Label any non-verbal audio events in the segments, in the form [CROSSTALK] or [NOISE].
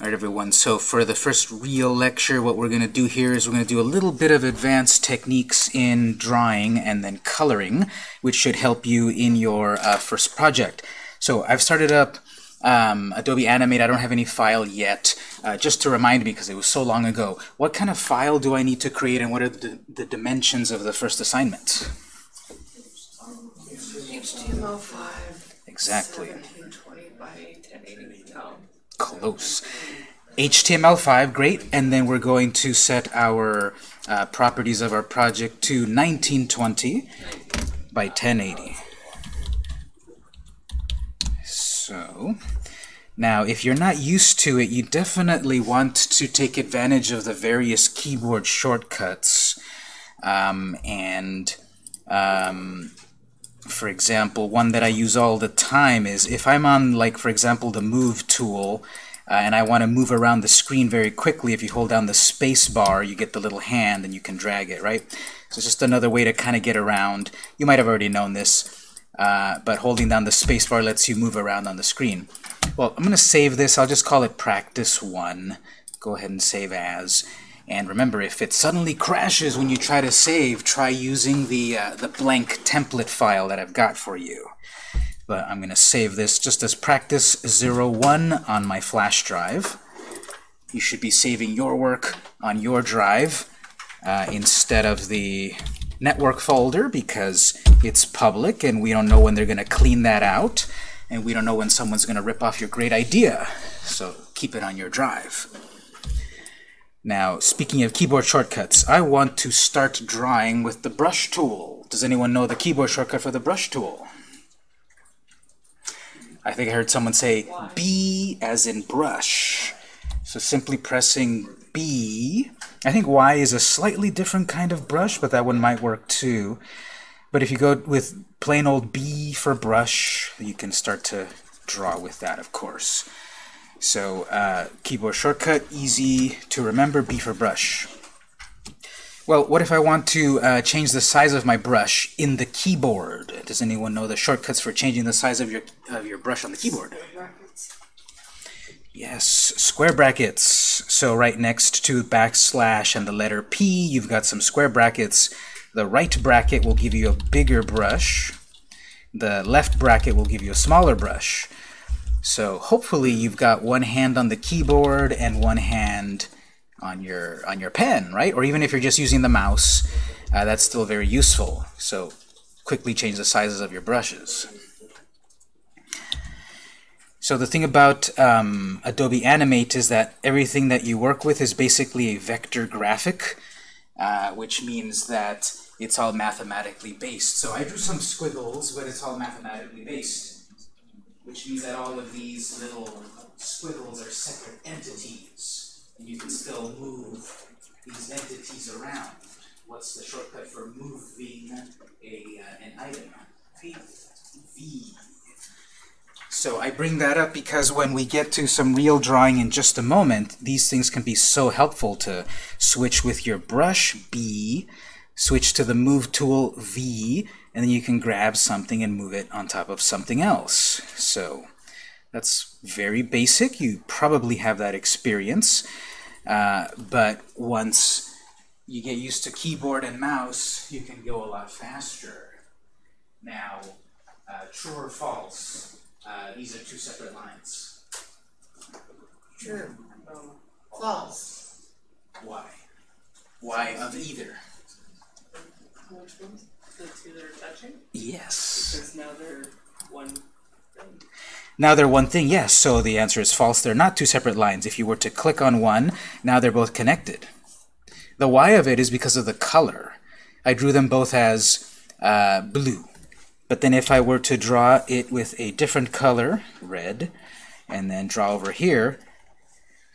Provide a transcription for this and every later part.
All right, everyone, so for the first real lecture, what we're going to do here is we're going to do a little bit of advanced techniques in drawing and then coloring, which should help you in your uh, first project. So I've started up um, Adobe Animate. I don't have any file yet. Uh, just to remind me, because it was so long ago, what kind of file do I need to create and what are the, the dimensions of the first assignment? HTML5. Exactly. 1720 by 1080. No. Close. HTML5, great, and then we're going to set our uh, properties of our project to 1920 by 1080. So, now if you're not used to it, you definitely want to take advantage of the various keyboard shortcuts. Um, and um, for example, one that I use all the time is if I'm on, like, for example, the Move tool, uh, and I want to move around the screen very quickly, if you hold down the space bar, you get the little hand and you can drag it, right? So it's just another way to kind of get around. You might have already known this, uh, but holding down the space bar lets you move around on the screen. Well, I'm going to save this. I'll just call it Practice 1. Go ahead and save as. And remember, if it suddenly crashes when you try to save, try using the, uh, the blank template file that I've got for you. But I'm going to save this just as practice 01 on my flash drive. You should be saving your work on your drive uh, instead of the network folder because it's public and we don't know when they're going to clean that out and we don't know when someone's going to rip off your great idea. So keep it on your drive. Now, speaking of keyboard shortcuts, I want to start drawing with the brush tool. Does anyone know the keyboard shortcut for the brush tool? I think I heard someone say B as in brush. So simply pressing B. I think Y is a slightly different kind of brush, but that one might work too. But if you go with plain old B for brush, you can start to draw with that, of course. So uh, keyboard shortcut, easy to remember, B for brush. Well, what if I want to uh, change the size of my brush in the keyboard? Does anyone know the shortcuts for changing the size of your of your brush on the keyboard? Yes, square brackets. So right next to backslash and the letter P, you've got some square brackets. The right bracket will give you a bigger brush. The left bracket will give you a smaller brush. So hopefully you've got one hand on the keyboard and one hand on your on your pen, right? Or even if you're just using the mouse, uh, that's still very useful. So quickly change the sizes of your brushes. So the thing about um, Adobe Animate is that everything that you work with is basically a vector graphic, uh, which means that it's all mathematically based. So I drew some squiggles, but it's all mathematically based, which means that all of these little squiggles are separate entities, and you can still move these entities around. What's the shortcut for moving a, uh, an item? V. V. So I bring that up because when we get to some real drawing in just a moment, these things can be so helpful to switch with your brush, B, switch to the Move tool, V, and then you can grab something and move it on top of something else. So that's very basic. You probably have that experience. Uh, but once you get used to keyboard and mouse, you can go a lot faster. Now, uh, true or false? Uh, these are two separate lines. True. False. Why? Why of either? Which ones? The two that are touching? Yes. Because now they're one thing. Now they're one thing, yes. So the answer is false. They're not two separate lines. If you were to click on one, now they're both connected. The why of it is because of the color. I drew them both as uh, blue. But then if I were to draw it with a different color, red, and then draw over here,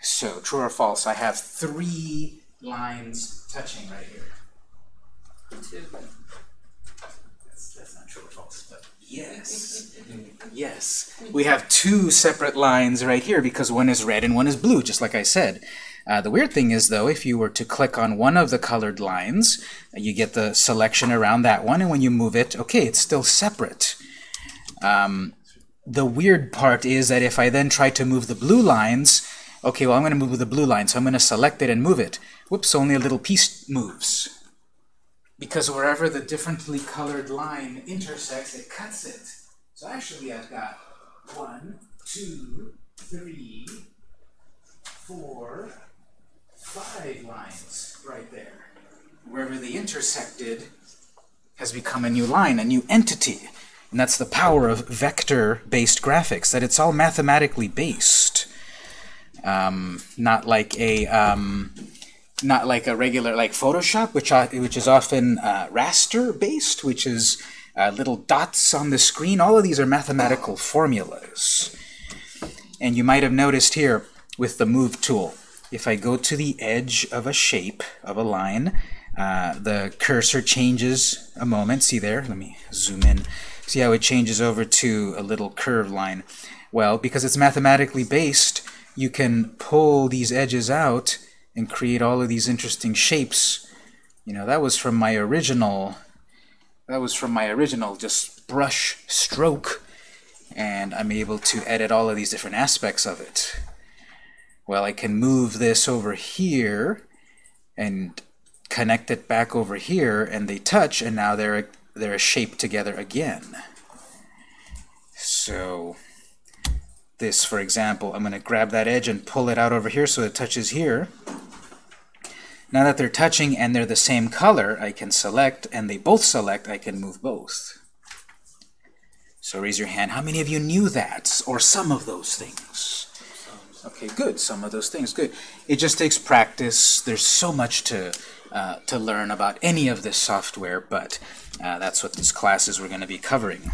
so true or false, I have three lines touching right here. Two. True or false, but yes. [LAUGHS] yes. We have two separate lines right here because one is red and one is blue, just like I said. Uh, the weird thing is, though, if you were to click on one of the colored lines, you get the selection around that one, and when you move it, okay, it's still separate. Um, the weird part is that if I then try to move the blue lines, Okay, well, I'm going to move the blue line, so I'm going to select it and move it. Whoops, only a little piece moves. Because wherever the differently colored line intersects, it cuts it. So actually, I've got one, two, three, four, five lines right there. Wherever they intersected has become a new line, a new entity. And that's the power of vector-based graphics, that it's all mathematically based. Um, not like a um, not like a regular like Photoshop, which uh, which is often uh, raster based, which is uh, little dots on the screen. All of these are mathematical formulas. And you might have noticed here with the Move tool, if I go to the edge of a shape, of a line, uh, the cursor changes a moment. See there? Let me zoom in. See how it changes over to a little curved line? Well, because it's mathematically based, you can pull these edges out and create all of these interesting shapes. You know, that was from my original, that was from my original just brush stroke, and I'm able to edit all of these different aspects of it. Well, I can move this over here and connect it back over here, and they touch, and now they're they're a shape together again. So this, for example, I'm going to grab that edge and pull it out over here so it touches here. Now that they're touching and they're the same color, I can select, and they both select, I can move both. So raise your hand. How many of you knew that, or some of those things? Okay, good. Some of those things, good. It just takes practice. There's so much to uh, to learn about any of this software, but uh, that's what these classes we're going to be covering.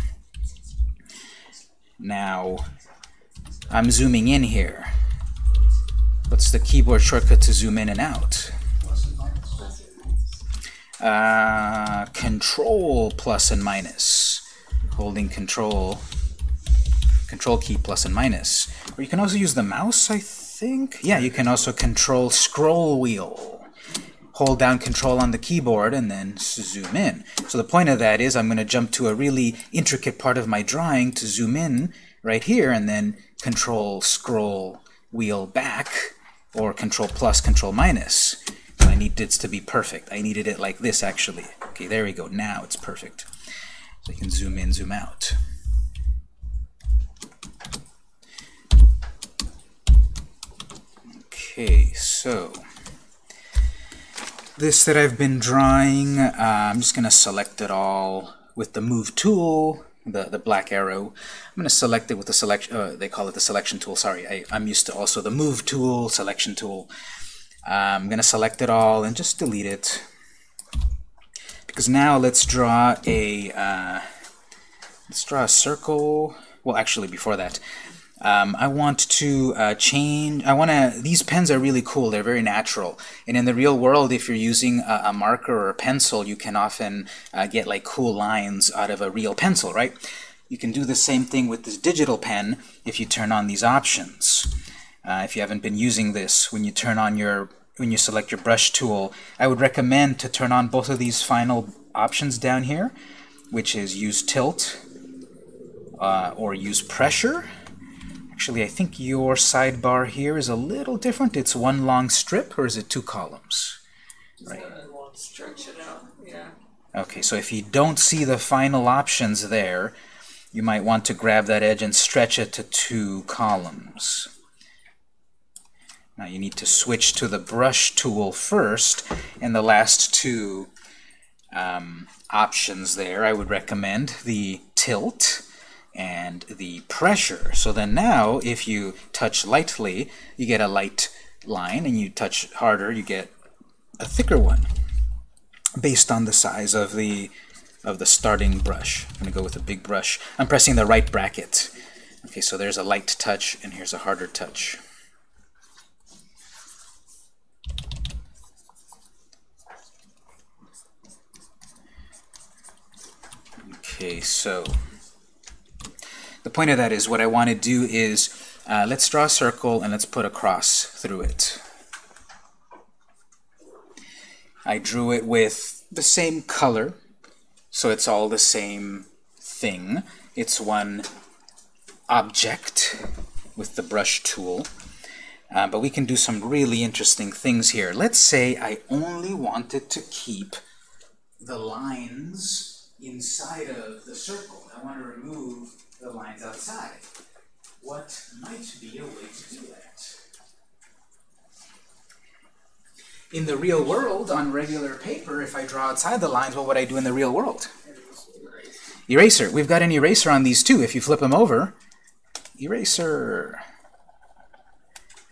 Now, I'm zooming in here. What's the keyboard shortcut to zoom in and out? Uh, control plus and minus. Holding control, control key plus and minus. Or you can also use the mouse, I think. Yeah, you can also control scroll wheel. Hold down control on the keyboard and then zoom in. So the point of that is I'm going to jump to a really intricate part of my drawing to zoom in right here and then control scroll wheel back or control plus control minus. I need it to be perfect. I needed it like this, actually. Okay, there we go. Now it's perfect. So I can zoom in, zoom out. Okay, so this that I've been drawing, uh, I'm just going to select it all with the Move tool, the, the black arrow. I'm going to select it with the selection, uh, they call it the selection tool, sorry. I, I'm used to also the Move tool, selection tool. I'm going to select it all and just delete it. Because now let's draw a uh, let's draw a circle. Well, actually, before that, um, I want to uh, change. I want to. These pens are really cool. They're very natural. And in the real world, if you're using a, a marker or a pencil, you can often uh, get like cool lines out of a real pencil, right? You can do the same thing with this digital pen if you turn on these options. Uh, if you haven't been using this, when you turn on your when you select your brush tool, I would recommend to turn on both of these final options down here, which is use tilt uh, or use pressure. Actually, I think your sidebar here is a little different. It's one long strip, or is it two columns? Right. Stretch it out, yeah. Okay, so if you don't see the final options there, you might want to grab that edge and stretch it to two columns. Now you need to switch to the brush tool first, and the last two um, options there I would recommend the tilt and the pressure. So then now if you touch lightly, you get a light line, and you touch harder, you get a thicker one based on the size of the of the starting brush. I'm going to go with a big brush. I'm pressing the right bracket. Okay, so there's a light touch, and here's a harder touch. Okay, so the point of that is what I want to do is uh, let's draw a circle and let's put a cross through it. I drew it with the same color, so it's all the same thing. It's one object with the brush tool. Uh, but we can do some really interesting things here. Let's say I only wanted to keep the lines inside of the circle. I want to remove the lines outside. What might be a way to do that? In the real world, on regular paper, if I draw outside the lines, what would I do in the real world? Eraser. We've got an eraser on these two. If you flip them over, eraser.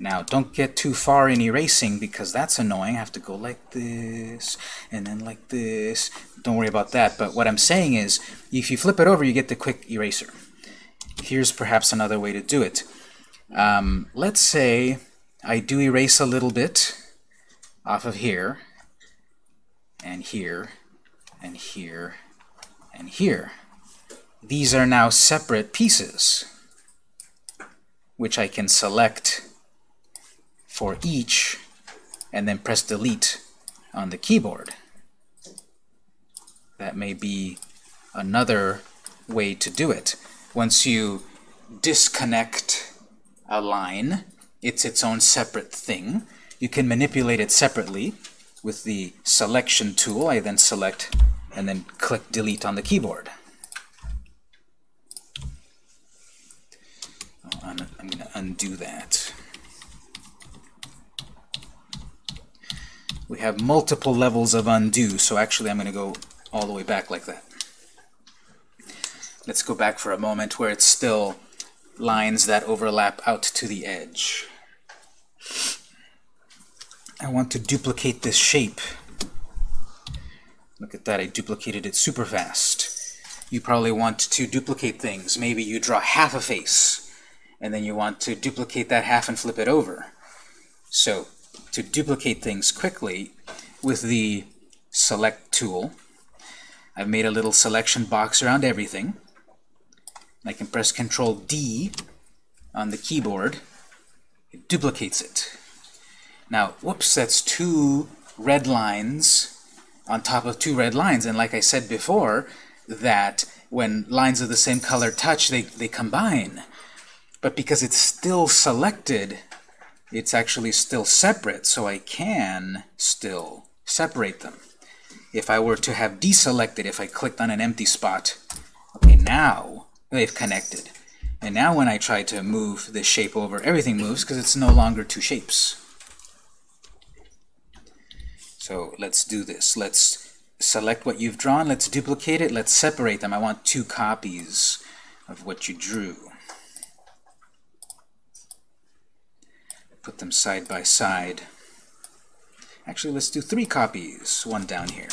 Now, don't get too far in erasing because that's annoying. I have to go like this, and then like this. Don't worry about that. But what I'm saying is, if you flip it over, you get the quick eraser. Here's perhaps another way to do it. Um, let's say I do erase a little bit off of here, and here, and here, and here. These are now separate pieces, which I can select for each and then press delete on the keyboard. That may be another way to do it. Once you disconnect a line, it's its own separate thing. You can manipulate it separately with the selection tool. I then select and then click delete on the keyboard. Oh, I'm, I'm going to undo that. We have multiple levels of undo, so actually I'm going to go all the way back like that. Let's go back for a moment where it's still lines that overlap out to the edge. I want to duplicate this shape. Look at that, I duplicated it super fast. You probably want to duplicate things. Maybe you draw half a face, and then you want to duplicate that half and flip it over. So to duplicate things quickly with the select tool. I've made a little selection box around everything. I can press Control D on the keyboard. It duplicates it. Now, whoops, that's two red lines on top of two red lines. And like I said before, that when lines of the same color touch, they, they combine. But because it's still selected, it's actually still separate, so I can still separate them. If I were to have deselected, if I clicked on an empty spot, okay, now they've connected. And now when I try to move this shape over, everything moves because it's no longer two shapes. So let's do this. Let's select what you've drawn. Let's duplicate it. Let's separate them. I want two copies of what you drew. Put them side by side. Actually, let's do three copies, one down here.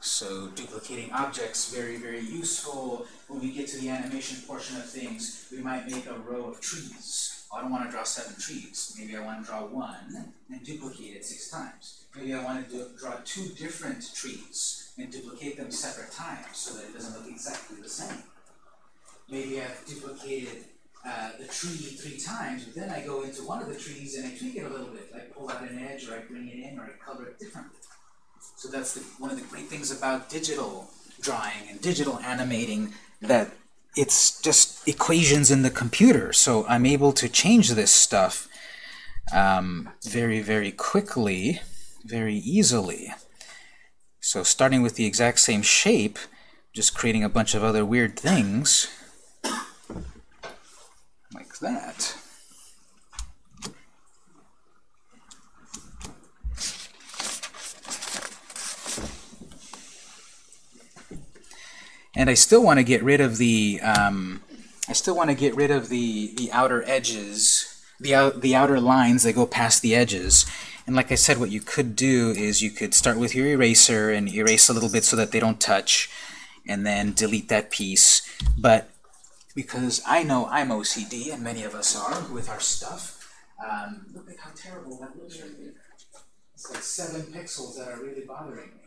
So duplicating objects, very, very useful. When we get to the animation portion of things, we might make a row of trees. Oh, I don't want to draw seven trees. Maybe I want to draw one and duplicate it six times. Maybe I want to do, draw two different trees and duplicate them separate times so that it doesn't look exactly the same. Maybe I've duplicated uh, the tree three times, but then I go into one of the trees and I tweak it a little bit. I pull out an edge, or I bring it in, or I color it differently. So that's the, one of the great things about digital drawing and digital animating, that it's just equations in the computer. So I'm able to change this stuff um, very, very quickly, very easily. So starting with the exact same shape, just creating a bunch of other weird things, like that. And I still want to get rid of the um, I still want to get rid of the the outer edges, the out, the outer lines that go past the edges. And like I said, what you could do is you could start with your eraser and erase a little bit so that they don't touch, and then delete that piece. But because I know I'm OCD, and many of us are with our stuff, um, look at how terrible that looks right there. It's like seven pixels that are really bothering me.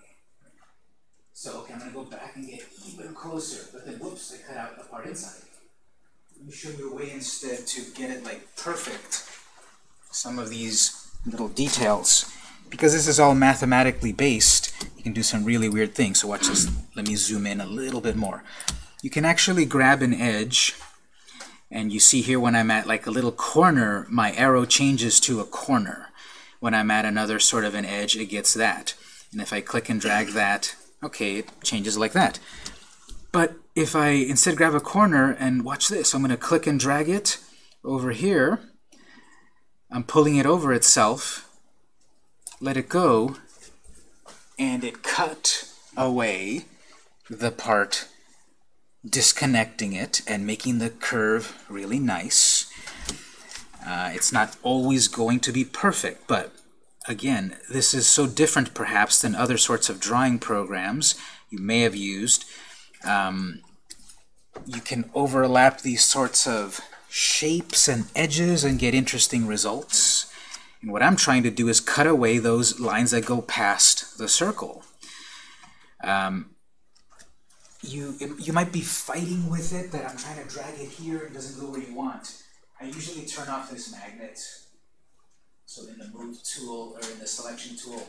So, okay, I'm going to go back and get even closer, but then, whoops, I cut out the part inside. Let me show you a way instead to get it like perfect. Some of these little details. Because this is all mathematically based, you can do some really weird things. So watch this. Let me zoom in a little bit more. you can actually grab an edge, and you see here when I'm at like a little corner, my arrow changes to a corner. When I'm at another sort of an edge, it gets that. And if I click and drag that, okay, it changes like that. But if I instead grab a corner and watch this, I'm going to click and drag it over here. I'm pulling it over itself, let it go, and it cut away the part disconnecting it and making the curve really nice. Uh, it's not always going to be perfect, but again, this is so different perhaps than other sorts of drawing programs you may have used. Um, you can overlap these sorts of shapes and edges and get interesting results. And what I'm trying to do is cut away those lines that go past the circle. Um, you, you might be fighting with it, that I'm trying to drag it here and it doesn't go where you want. I usually turn off this magnet. So in the move tool or in the selection tool,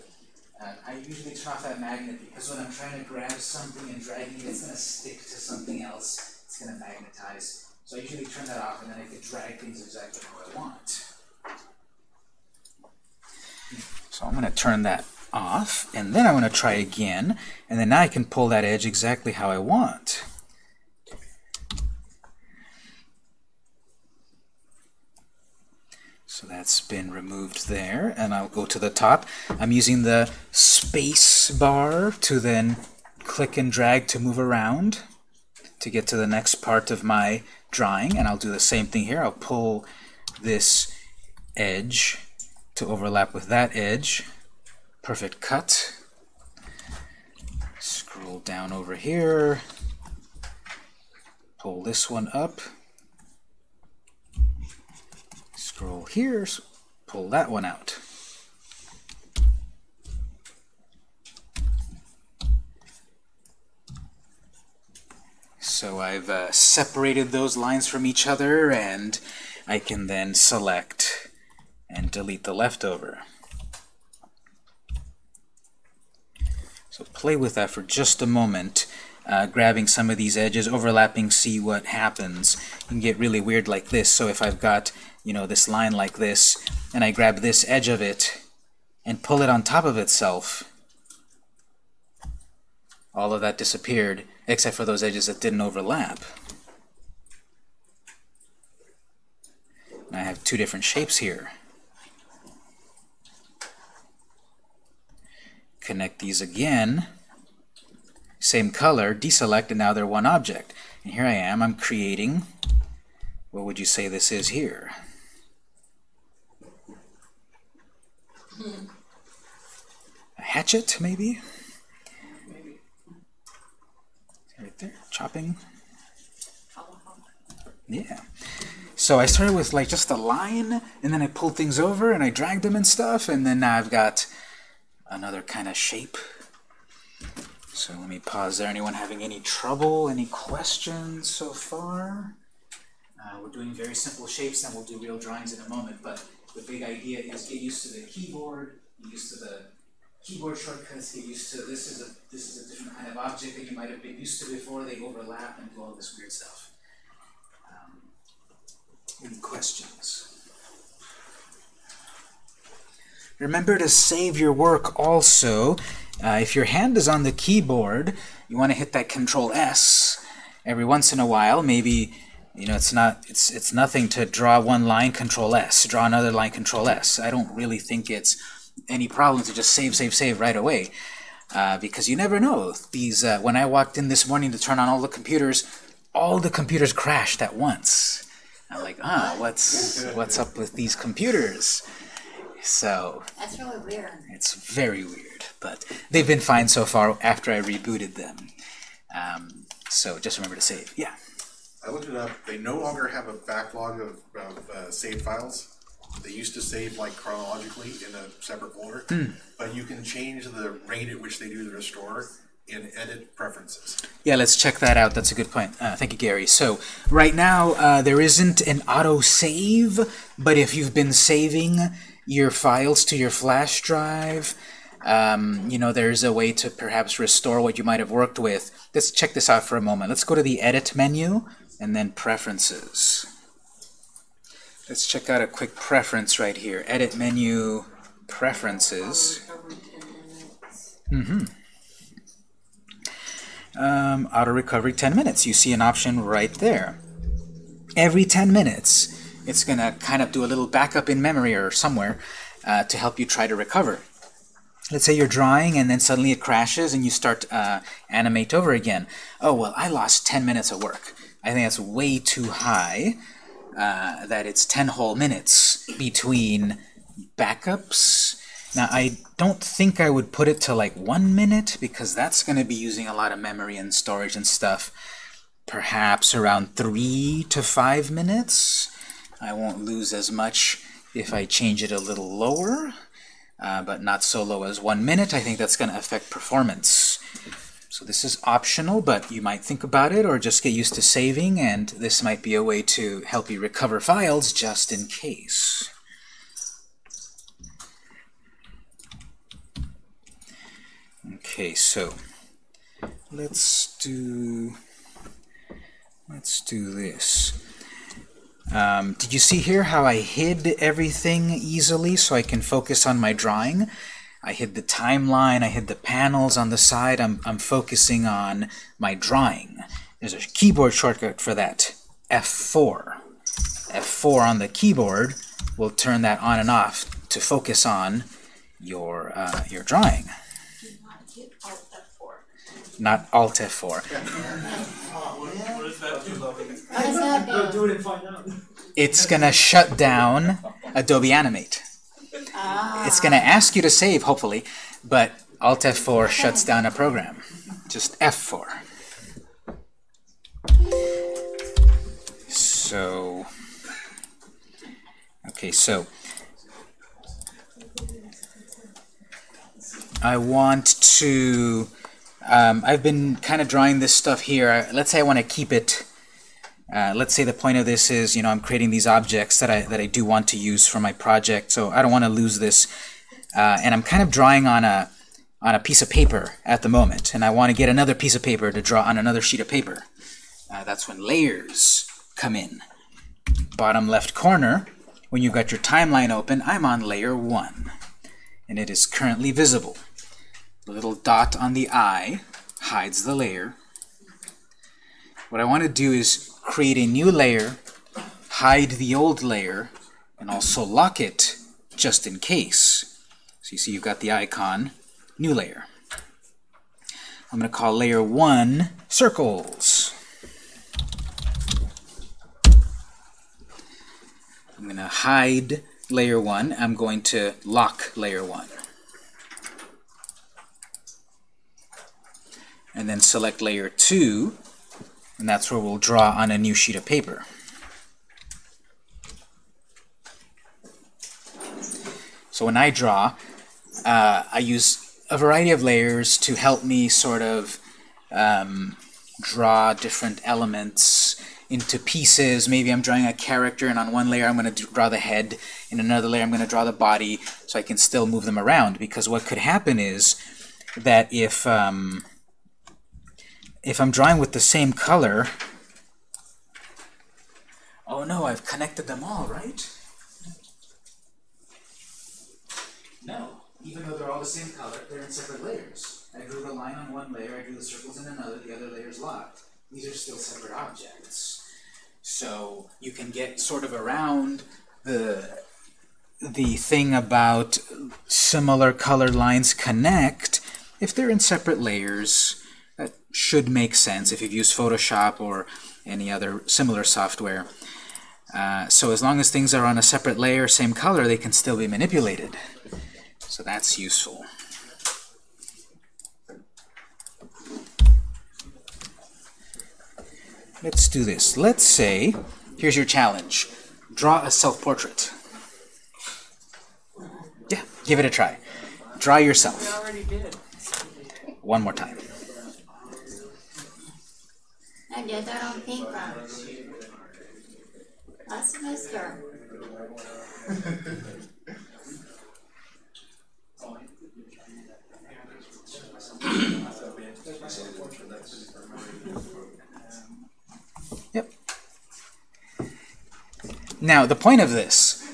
uh, I usually turn off that magnet because when I'm trying to grab something and dragging it, it's going to stick to something else. It's going to magnetize. So I usually turn that off and then I can drag things exactly how I want. So I'm going to turn that off, and then I'm going to try again, and then now I can pull that edge exactly how I want. So that's been removed there, and I'll go to the top. I'm using the space bar to then click and drag to move around to get to the next part of my drawing, and I'll do the same thing here. I'll pull this edge to overlap with that edge. Perfect cut. Scroll down over here. Pull this one up. Scroll here, pull that one out. So I've uh, separated those lines from each other, and I can then select and delete the leftover. So play with that for just a moment, uh, grabbing some of these edges, overlapping, see what happens. You can get really weird like this. So if I've got you know this line like this, and I grab this edge of it and pull it on top of itself, all of that disappeared except for those edges that didn't overlap. And I have two different shapes here. Connect these again. Same color, deselect, and now they're one object. And here I am, I'm creating, what would you say this is here? A hatchet, maybe? right there, chopping. Yeah. So I started with like just a line, and then I pulled things over, and I dragged them and stuff, and then now I've got another kind of shape. So let me pause there. Anyone having any trouble, any questions so far? Uh, we're doing very simple shapes, and we'll do real drawings in a moment, but the big idea is get used to the keyboard, get used to the keyboard shortcuts get used to. This is a this is a different kind of object that you might have been used to before. They overlap and do all this weird stuff. Um, any questions? Remember to save your work also. Uh, if your hand is on the keyboard, you want to hit that Control S every once in a while. Maybe you know it's not it's it's nothing to draw one line Control S, draw another line Control S. I don't really think it's any problems, to just save, save, save right away. Uh, because you never know. These uh, When I walked in this morning to turn on all the computers, all the computers crashed at once. I'm like, ah, what's what's up with these computers? So that's really weird. It's very weird, but they've been fine so far after I rebooted them. Um, so just remember to save. Yeah. I looked it up. They no longer have a backlog of, of uh, save files. They used to save like chronologically in a separate folder, but you can change the rate at which they do the restore in edit preferences. Yeah, let's check that out. That's a good point. Uh, thank you, Gary. So right now, uh, there isn't an auto-save, but if you've been saving your files to your flash drive, um, you know, there's a way to perhaps restore what you might have worked with. Let's check this out for a moment. Let's go to the Edit menu and then Preferences. Let's check out a quick preference right here. Edit menu, Preferences. Minutes. um, auto recovery 10 minutes. You see an option right there. Every 10 minutes, it's going to kind of do a little backup in memory or somewhere uh, to help you try to recover. Let's say you're drawing and then suddenly it crashes and you start uh, animate over again. Oh, well, I lost 10 minutes of work. I think that's way too high, uh, that it's 10 whole minutes between backups. Now, I don't think I would put it to like one minute because that's going to be using a lot of memory and storage and stuff. Perhaps around three to five minutes. I won't lose as much if I change it a little lower, uh, but not so low as one minute. I think that's going to affect performance. So this is optional, but you might think about it or just get used to saving, and this might be a way to help you recover files just in case. Okay, so let's do let's do this. Um, did you see here how I hid everything easily so I can focus on my drawing? I hid the timeline, I hid the panels on the side. I'm, I'm focusing on my drawing. There's a keyboard shortcut for that, F4. F4 on the keyboard will turn that on and off to focus on your, uh, your drawing, not Alt F4. not Alt F4. What does that do? How does that Go do? do it and find out. It's gonna shut down Adobe Animate. Ah. It's gonna ask you to save, hopefully, but Alt F4 shuts down a program. Just F4. So, okay, so I want to. Um, I've been kind of drawing this stuff here. Let's say I want to keep it. Uh, let's say the point of this is, you know, I'm creating these objects that I that I do want to use for my project, so I don't want to lose this. Uh, and I'm kind of drawing on a on a piece of paper at the moment, and I want to get another piece of paper to draw on another sheet of paper. Uh, that's when layers come in. Bottom left corner, when you've got your timeline open, I'm on layer 1, and it is currently visible. The little dot on the eye hides the layer. What I want to do is create a new layer, hide the old layer, and also lock it just in case. So you see you've got the icon, new layer. I'm going to call layer 1 circles. I'm going to hide layer 1. I'm going to lock layer 1. And then select layer 2, and that's where we'll draw on a new sheet of paper. So when I draw, uh, I use a variety of layers to help me sort of um, draw different elements into pieces. Maybe I'm drawing a character, and on one layer I'm going to draw the head, in another layer I'm going to draw the body, so I can still move them around. Because what could happen is that if um, if I'm drawing with the same color, oh no, I've connected them all, right? No, even though they're all the same color, they're in separate layers. I drew the line on one layer, I drew the circles in another, the other layer's locked. These are still separate objects. So you can get sort of around the the thing about similar color lines connect if they're in separate layers. Should make sense if you've used Photoshop or any other similar software. Uh, so as long as things are on a separate layer, same color, they can still be manipulated. So that's useful. Let's do this. Let's say, here's your challenge. Draw a self-portrait. Yeah, give it a try. Draw yourself. already did. One more time. I did that on pink last semester. yep. Now, the point of this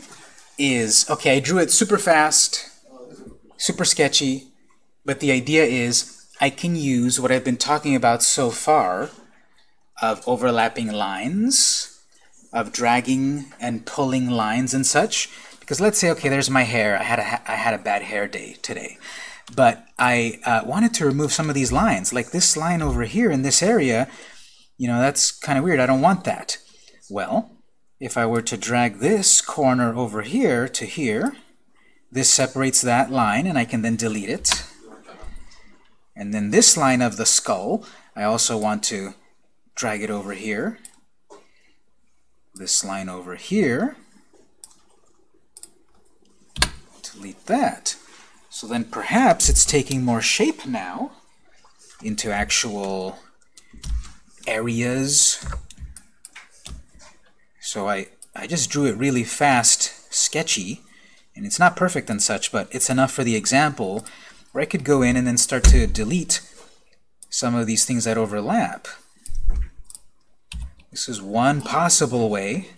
is, okay, I drew it super fast, super sketchy, but the idea is I can use what I've been talking about so far of overlapping lines, of dragging and pulling lines and such. Because let's say, okay, there's my hair. I had a, I had a bad hair day today. But I uh, wanted to remove some of these lines. Like this line over here in this area, you know, that's kind of weird. I don't want that. Well, if I were to drag this corner over here to here, this separates that line, and I can then delete it. And then this line of the skull, I also want to drag it over here. This line over here. Delete that. So then perhaps it's taking more shape now into actual areas. So I, I just drew it really fast, sketchy, and it's not perfect and such, but it's enough for the example where I could go in and then start to delete some of these things that overlap. This is one possible way.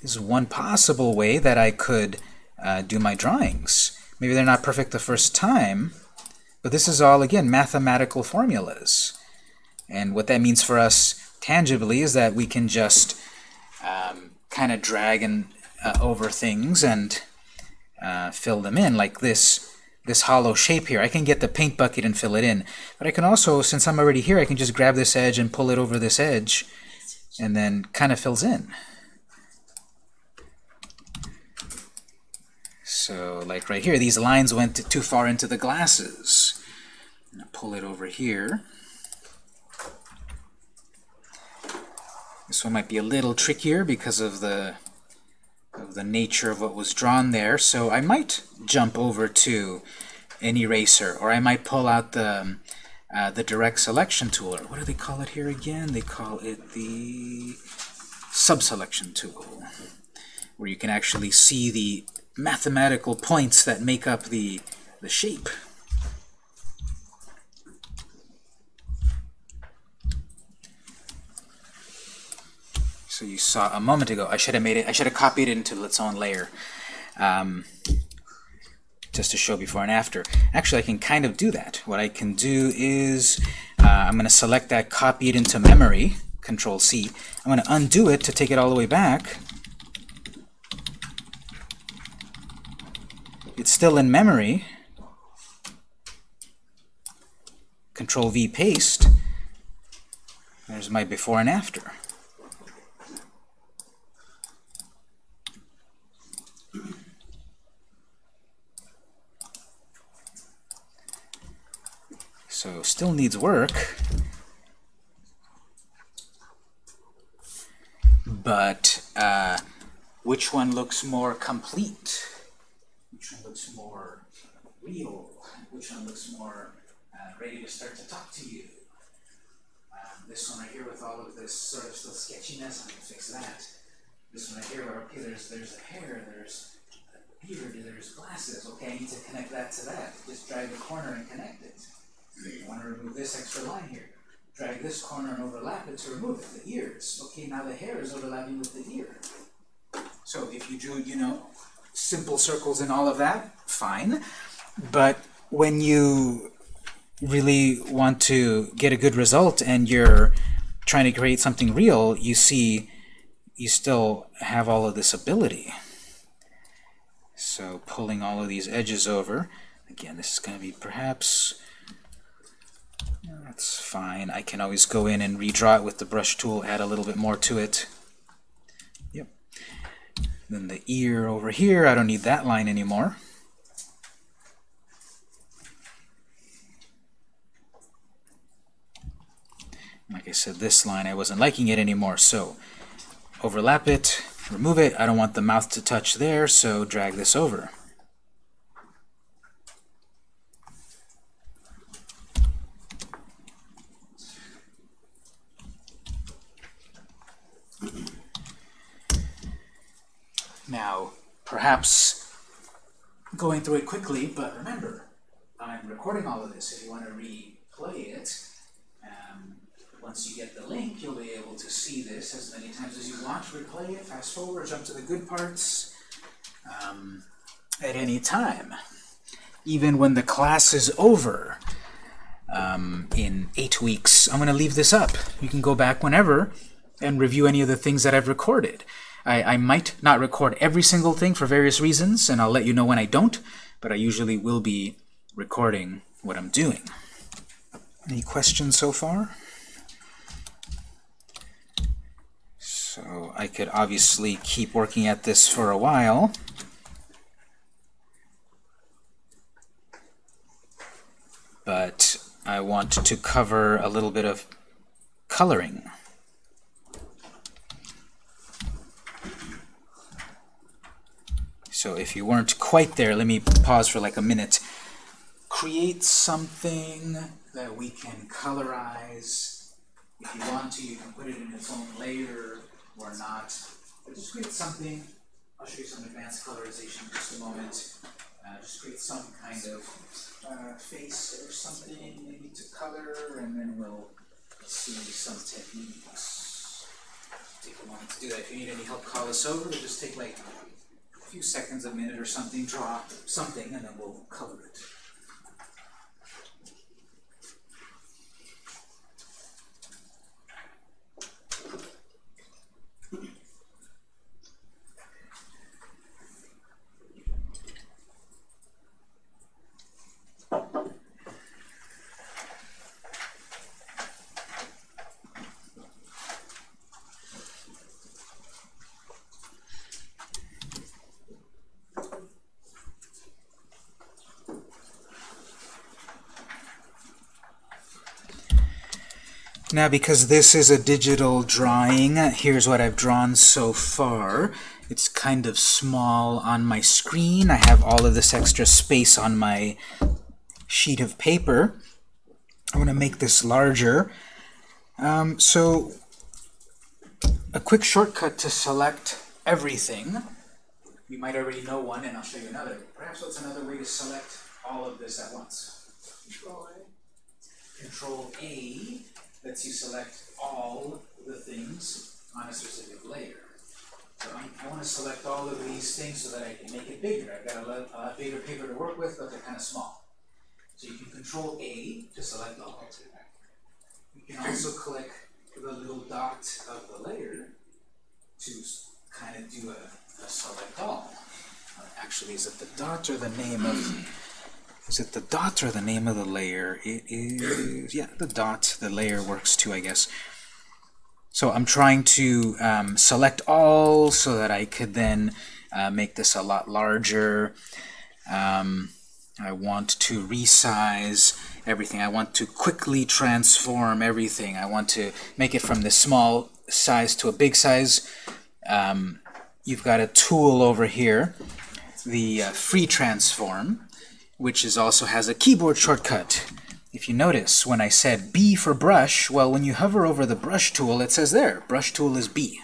This is one possible way that I could uh, do my drawings. Maybe they're not perfect the first time, but this is all, again, mathematical formulas. And what that means for us tangibly is that we can just um, kind of drag and uh, over things and uh, fill them in, like this this hollow shape here. I can get the paint bucket and fill it in. But I can also, since I'm already here, I can just grab this edge and pull it over this edge and then kind of fills in. So like right here, these lines went too far into the glasses. pull it over here. This one might be a little trickier because of the of the nature of what was drawn there. So I might jump over to an eraser, or I might pull out the um, uh, the direct selection tool, or what do they call it here again? They call it the subselection tool, where you can actually see the mathematical points that make up the the shape. So you saw a moment ago, I should have made it, I should have copied it into its own layer. Um, just to show before and after. Actually, I can kind of do that. What I can do is uh, I'm going to select that, copy it into memory, Control C. I'm going to undo it to take it all the way back. It's still in memory. Control V, paste. There's my before and after. So still needs work. But uh, which one looks more complete? Which one looks more real? Which one looks more uh, ready to start to talk to you? Um, this one right here with all of this sort of still sketchiness, I can fix that. This one right here where, okay, there's, there's a hair, there's a beard, there's glasses. Okay, I need to connect that to that. Just drag the corner and connect it. I want to remove this extra line here. Drag this corner and overlap it to remove it. The ears. Okay, now the hair is overlapping with the ear. So if you drew, you know, simple circles and all of that, fine. But when you really want to get a good result and you're trying to create something real, you see you still have all of this ability. So pulling all of these edges over, again, this is going to be perhaps that's fine. I can always go in and redraw it with the brush tool, add a little bit more to it. Yep. Then the ear over here, I don't need that line anymore. Like I said, this line, I wasn't liking it anymore, so overlap it, remove it. I don't want the mouth to touch there, so drag this over. Now, perhaps going through it quickly, but remember, I'm recording all of this. If you want to replay it, um, once you get the link, you'll be able to see this as many times as you want, replay it, fast forward, jump to the good parts, um, at any time. Even when the class is over um, in eight weeks, I'm going to leave this up. You can go back whenever and review any of the things that I've recorded. I, I might not record every single thing for various reasons, and I'll let you know when I don't, but I usually will be recording what I'm doing. Any questions so far? So I could obviously keep working at this for a while. But I want to cover a little bit of coloring. So if you weren't quite there, let me pause for like a minute. Create something that we can colorize. If you want to, you can put it in its own layer or not. But just create something. I'll show you some advanced colorization in just a moment. Uh, just create some kind of uh, face or something, maybe to color, and then we'll see some techniques. Take a moment to do that. If you need any help, call us over. It'll just take like few seconds, a minute or something, draw something, and then we'll color it. Now because this is a digital drawing, here's what I've drawn so far. It's kind of small on my screen. I have all of this extra space on my sheet of paper. I want to make this larger. Um, so a quick shortcut to select everything. You might already know one, and I'll show you another. Perhaps what's another way to select all of this at once? Control A. Control A lets you select all the things on a specific layer. So I'm, I want to select all of these things so that I can make it bigger. I've got a lot, a bigger paper to work with, but they're kind of small. So you can Control A to select all. You can also click the little dot of the layer to kind of do a, a select all. Actually, is it the dot or the name of is it the dot or the name of the layer? It is, yeah, the dot. The layer works too, I guess. So I'm trying to um, select all so that I could then uh, make this a lot larger. Um, I want to resize everything. I want to quickly transform everything. I want to make it from this small size to a big size. Um, you've got a tool over here, the uh, free transform which is also has a keyboard shortcut. If you notice, when I said B for brush, well, when you hover over the brush tool, it says there, brush tool is B.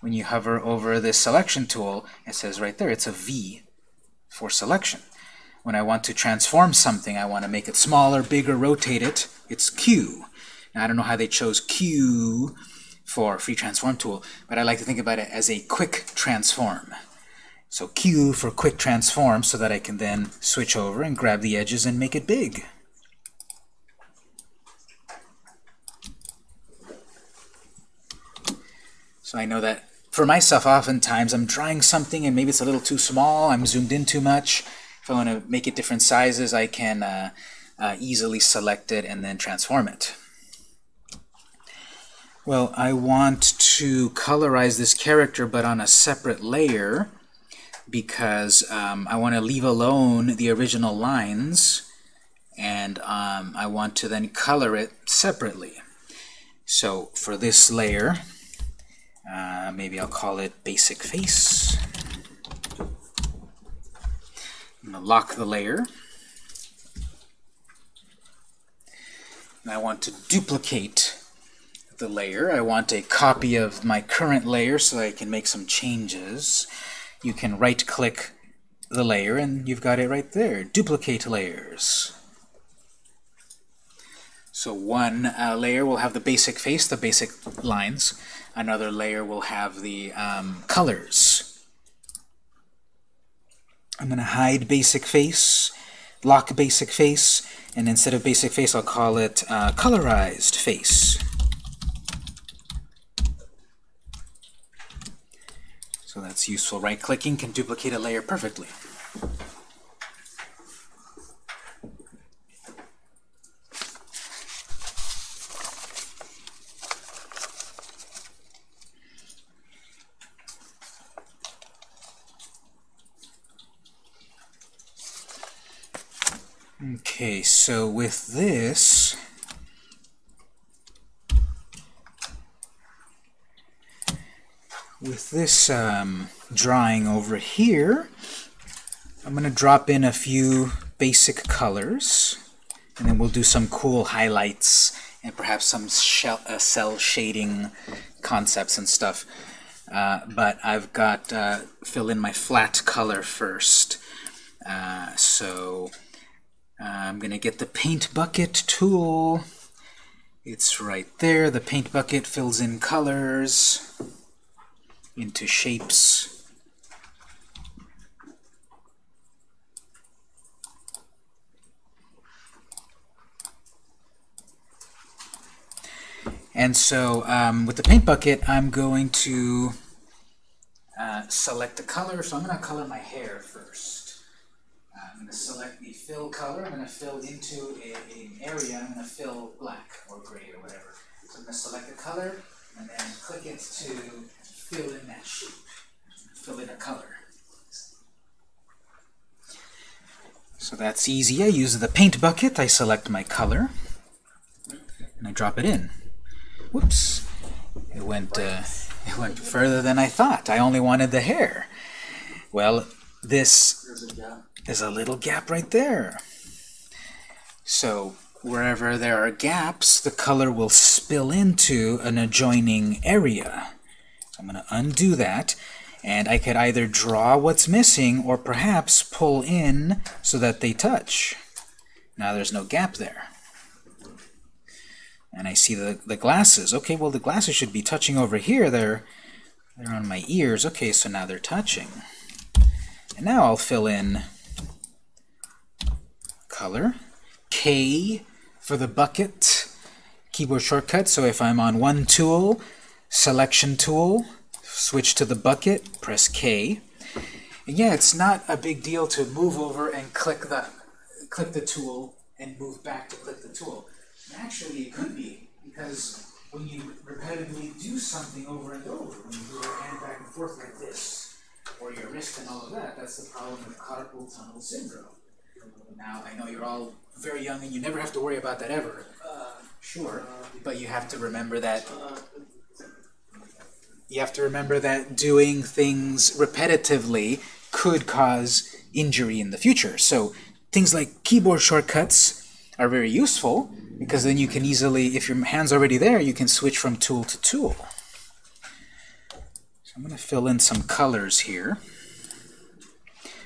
When you hover over the selection tool, it says right there, it's a V for selection. When I want to transform something, I want to make it smaller, bigger, rotate it, it's Q. Now, I don't know how they chose Q for free transform tool, but I like to think about it as a quick transform. So Q for quick transform so that I can then switch over and grab the edges and make it big. So I know that for myself, oftentimes I'm drawing something and maybe it's a little too small, I'm zoomed in too much. If I want to make it different sizes, I can uh, uh, easily select it and then transform it. Well, I want to colorize this character but on a separate layer because um, I want to leave alone the original lines and um, I want to then color it separately. So for this layer, uh, maybe I'll call it basic face. I'm going to lock the layer. And I want to duplicate the layer. I want a copy of my current layer so I can make some changes you can right-click the layer and you've got it right there. Duplicate layers. So one uh, layer will have the basic face, the basic lines. Another layer will have the um, colors. I'm going to hide basic face, lock basic face, and instead of basic face, I'll call it uh, colorized face. That's useful. Right-clicking can duplicate a layer perfectly. Okay, so with this, with this um, drawing over here, I'm going to drop in a few basic colors, and then we'll do some cool highlights and perhaps some shell, uh, cell shading concepts and stuff. Uh, but I've got uh, fill in my flat color first. Uh, so I'm going to get the paint bucket tool. It's right there. The paint bucket fills in colors into shapes. And so um, with the paint bucket, I'm going to uh, select the color. So I'm going to color my hair first. Uh, I'm going to select the fill color. I'm going to fill into a, an area. I'm going to fill black or gray or whatever. So I'm going to select the color and then click it to fill in that shape. Fill in a color. So that's easy. I use the paint bucket. I select my color and I drop it in. Whoops. It went, uh, [LAUGHS] it went further than I thought. I only wanted the hair. Well, this is a little gap right there. So wherever there are gaps, the color will spill into an adjoining area. So I'm going to undo that. And I could either draw what's missing or perhaps pull in so that they touch. Now there's no gap there and I see the, the glasses. Okay, well the glasses should be touching over here. They're, they're on my ears. Okay, so now they're touching. And now I'll fill in color. K for the bucket keyboard shortcut. So if I'm on one tool, selection tool, switch to the bucket, press K. And yeah, it's not a big deal to move over and click the click the tool and move back to click the tool. Actually, it could be, because when you repetitively do something over and over, when you move your hand back and forth like this, or your wrist and all of that, that's the problem with carpal tunnel syndrome. Now, I know you're all very young and you never have to worry about that ever. Uh, sure, but you have to remember that uh, you have to remember that doing things repetitively could cause injury in the future. So things like keyboard shortcuts are very useful because then you can easily, if your hand's already there, you can switch from tool to tool. So I'm going to fill in some colors here.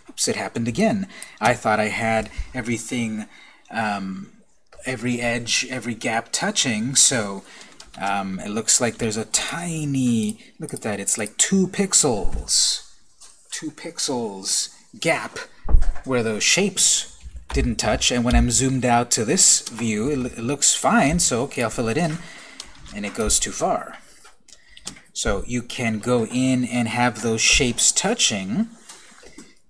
Oops, it happened again. I thought I had everything, um, every edge, every gap touching, so um, it looks like there's a tiny, look at that, it's like two pixels, two pixels gap where those shapes didn't touch, and when I'm zoomed out to this view, it, it looks fine, so okay, I'll fill it in, and it goes too far. So you can go in and have those shapes touching,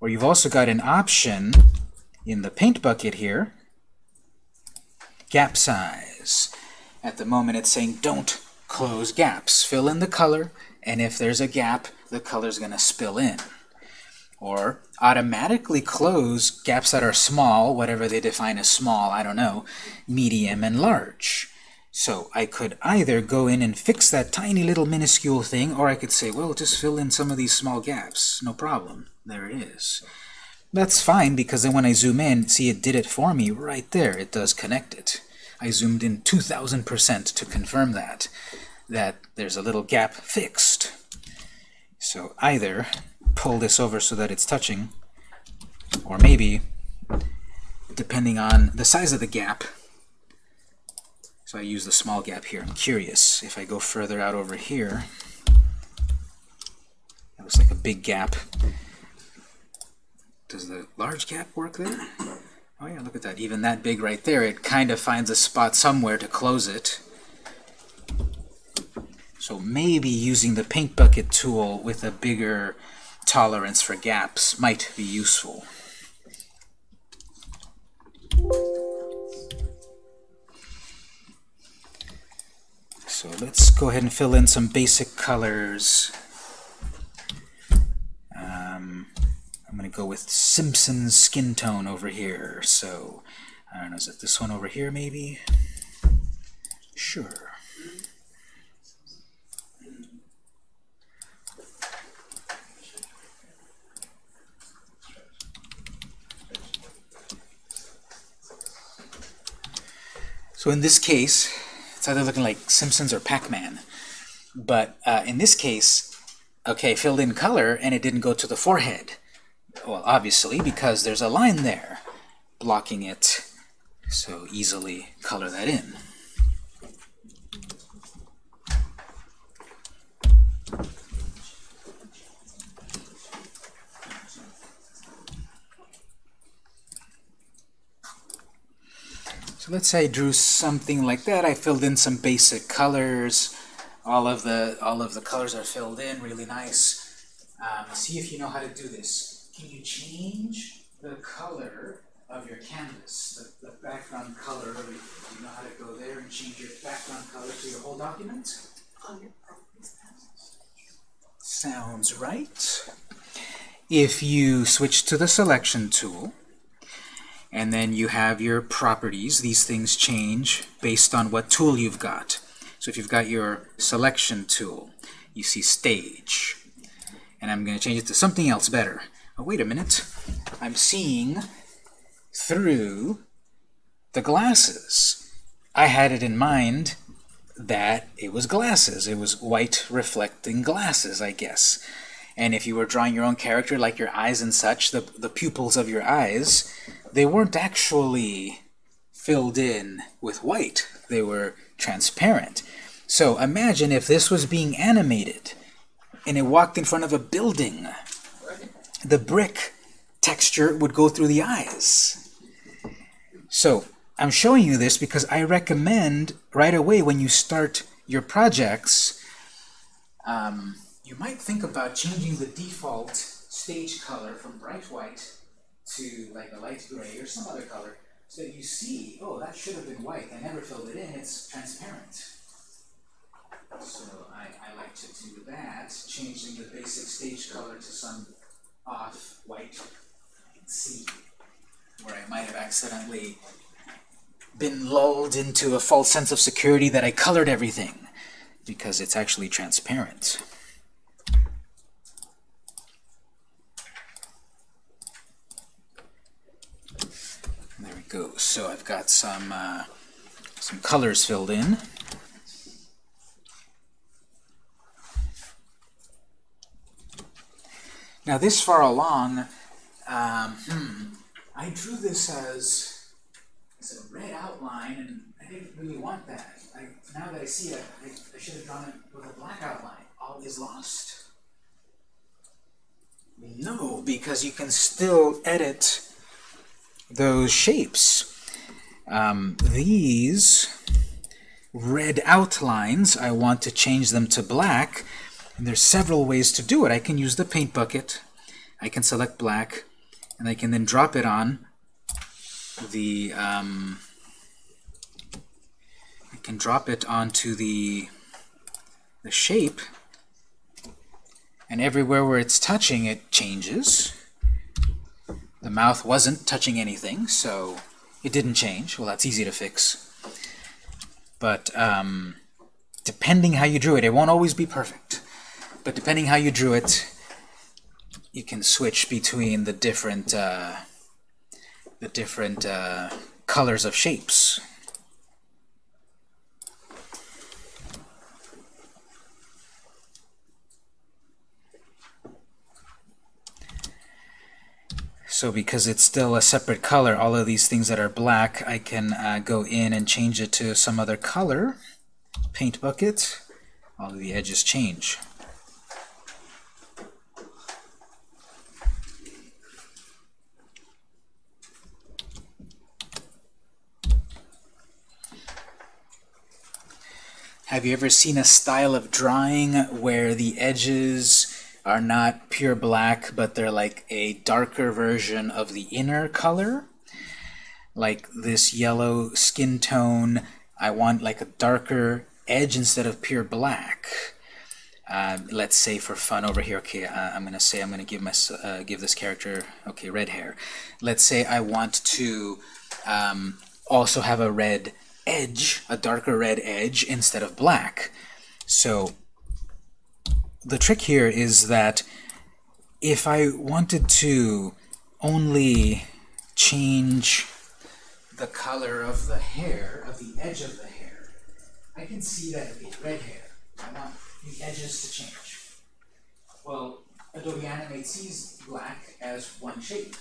or you've also got an option in the paint bucket here, gap size. At the moment it's saying don't close gaps. Fill in the color, and if there's a gap, the color's going to spill in. Or automatically close gaps that are small, whatever they define as small, I don't know, medium and large. So I could either go in and fix that tiny little minuscule thing, or I could say, well, just fill in some of these small gaps. No problem. There it is. That's fine, because then when I zoom in, see it did it for me right there. It does connect it. I zoomed in 2,000% to confirm that, that there's a little gap fixed. So either pull this over so that it's touching, or maybe, depending on the size of the gap, So I use the small gap here. I'm curious if I go further out over here. That looks like a big gap. Does the large gap work there? Oh yeah, look at that. Even that big right there, it kind of finds a spot somewhere to close it. So maybe using the paint bucket tool with a bigger tolerance for gaps might be useful. So let's go ahead and fill in some basic colors. Um, I'm going to go with Simpson's skin tone over here. So, I don't know, is it this one over here maybe? Sure. So in this case, it's either looking like Simpsons or Pac-Man. But uh, in this case, okay, filled in color, and it didn't go to the forehead. Well, obviously, because there's a line there blocking it. So easily color that in. So let's say I drew something like that. I filled in some basic colors. All of the all of the colors are filled in, really nice. Um, see if you know how to do this. Can you change the color of your canvas, the, the background color of? Do you know how to go there and change your background color to your whole document? Sounds right. If you switch to the selection tool, and then you have your properties, these things change based on what tool you've got. So if you've got your selection tool, you see stage. And I'm going to change it to something else better. Oh, wait a minute. I'm seeing through the glasses. I had it in mind that it was glasses. It was white reflecting glasses, I guess. And if you were drawing your own character, like your eyes and such, the, the pupils of your eyes, they weren't actually filled in with white. They were transparent. So imagine if this was being animated and it walked in front of a building. The brick texture would go through the eyes. So I'm showing you this because I recommend right away when you start your projects, um, you might think about changing the default stage color from bright white to like a light gray or some other color so that you see, oh, that should have been white. I never filled it in. It's transparent. So I, I like to do that, changing the basic stage color to some off white. Can see where I might have accidentally been lulled into a false sense of security that I colored everything because it's actually transparent. There we go. So I've got some uh, some colors filled in. Now this far along, um, hmm, I drew this as, as a red outline, and I didn't really want that. I, now that I see it, I, I should have drawn it with a black outline. All is lost. No, because you can still edit those shapes. Um, these red outlines, I want to change them to black, and there's several ways to do it. I can use the paint bucket, I can select black, and I can then drop it on the, um, I can drop it onto the, the shape, and everywhere where it's touching it changes. The mouth wasn't touching anything, so it didn't change. Well, that's easy to fix. But um, depending how you drew it, it won't always be perfect. But depending how you drew it, you can switch between the different uh, the different uh, colors of shapes. So because it's still a separate color, all of these things that are black, I can uh, go in and change it to some other color. Paint bucket. All of the edges change. Have you ever seen a style of drawing where the edges are not pure black, but they're like a darker version of the inner color? Like this yellow skin tone, I want like a darker edge instead of pure black. Uh, let's say for fun over here, okay, uh, I'm gonna say I'm gonna give my uh, give this character okay red hair. Let's say I want to um, also have a red edge, a darker red edge instead of black. So the trick here is that if I wanted to only change the color of the hair, of the edge of the hair, I can see that okay, red hair. I want the edges to change. Well, Adobe Animate sees black as one shape.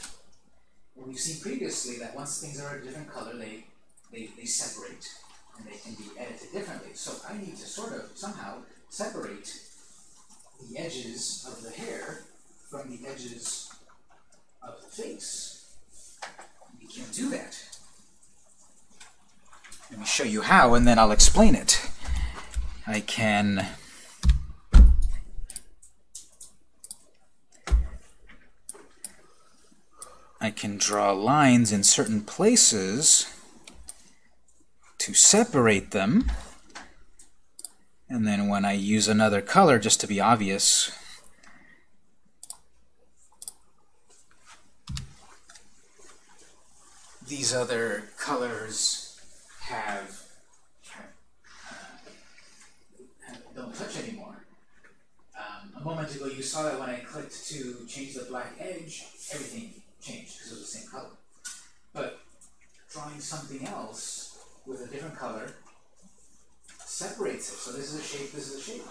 And we've seen previously that once things are a different color, they they, they separate and they can be edited differently. So I need to sort of somehow separate the edges of the hair from the edges of the face. We can do that. Let me show you how and then I'll explain it. I can I can draw lines in certain places to separate them. And then when I use another color, just to be obvious, these other colors have, uh, don't touch anymore. Um, a moment ago you saw that when I clicked to change the black edge, everything changed because it was the same color. But drawing something else with a different color separates it. So this is a shape, this is a shape.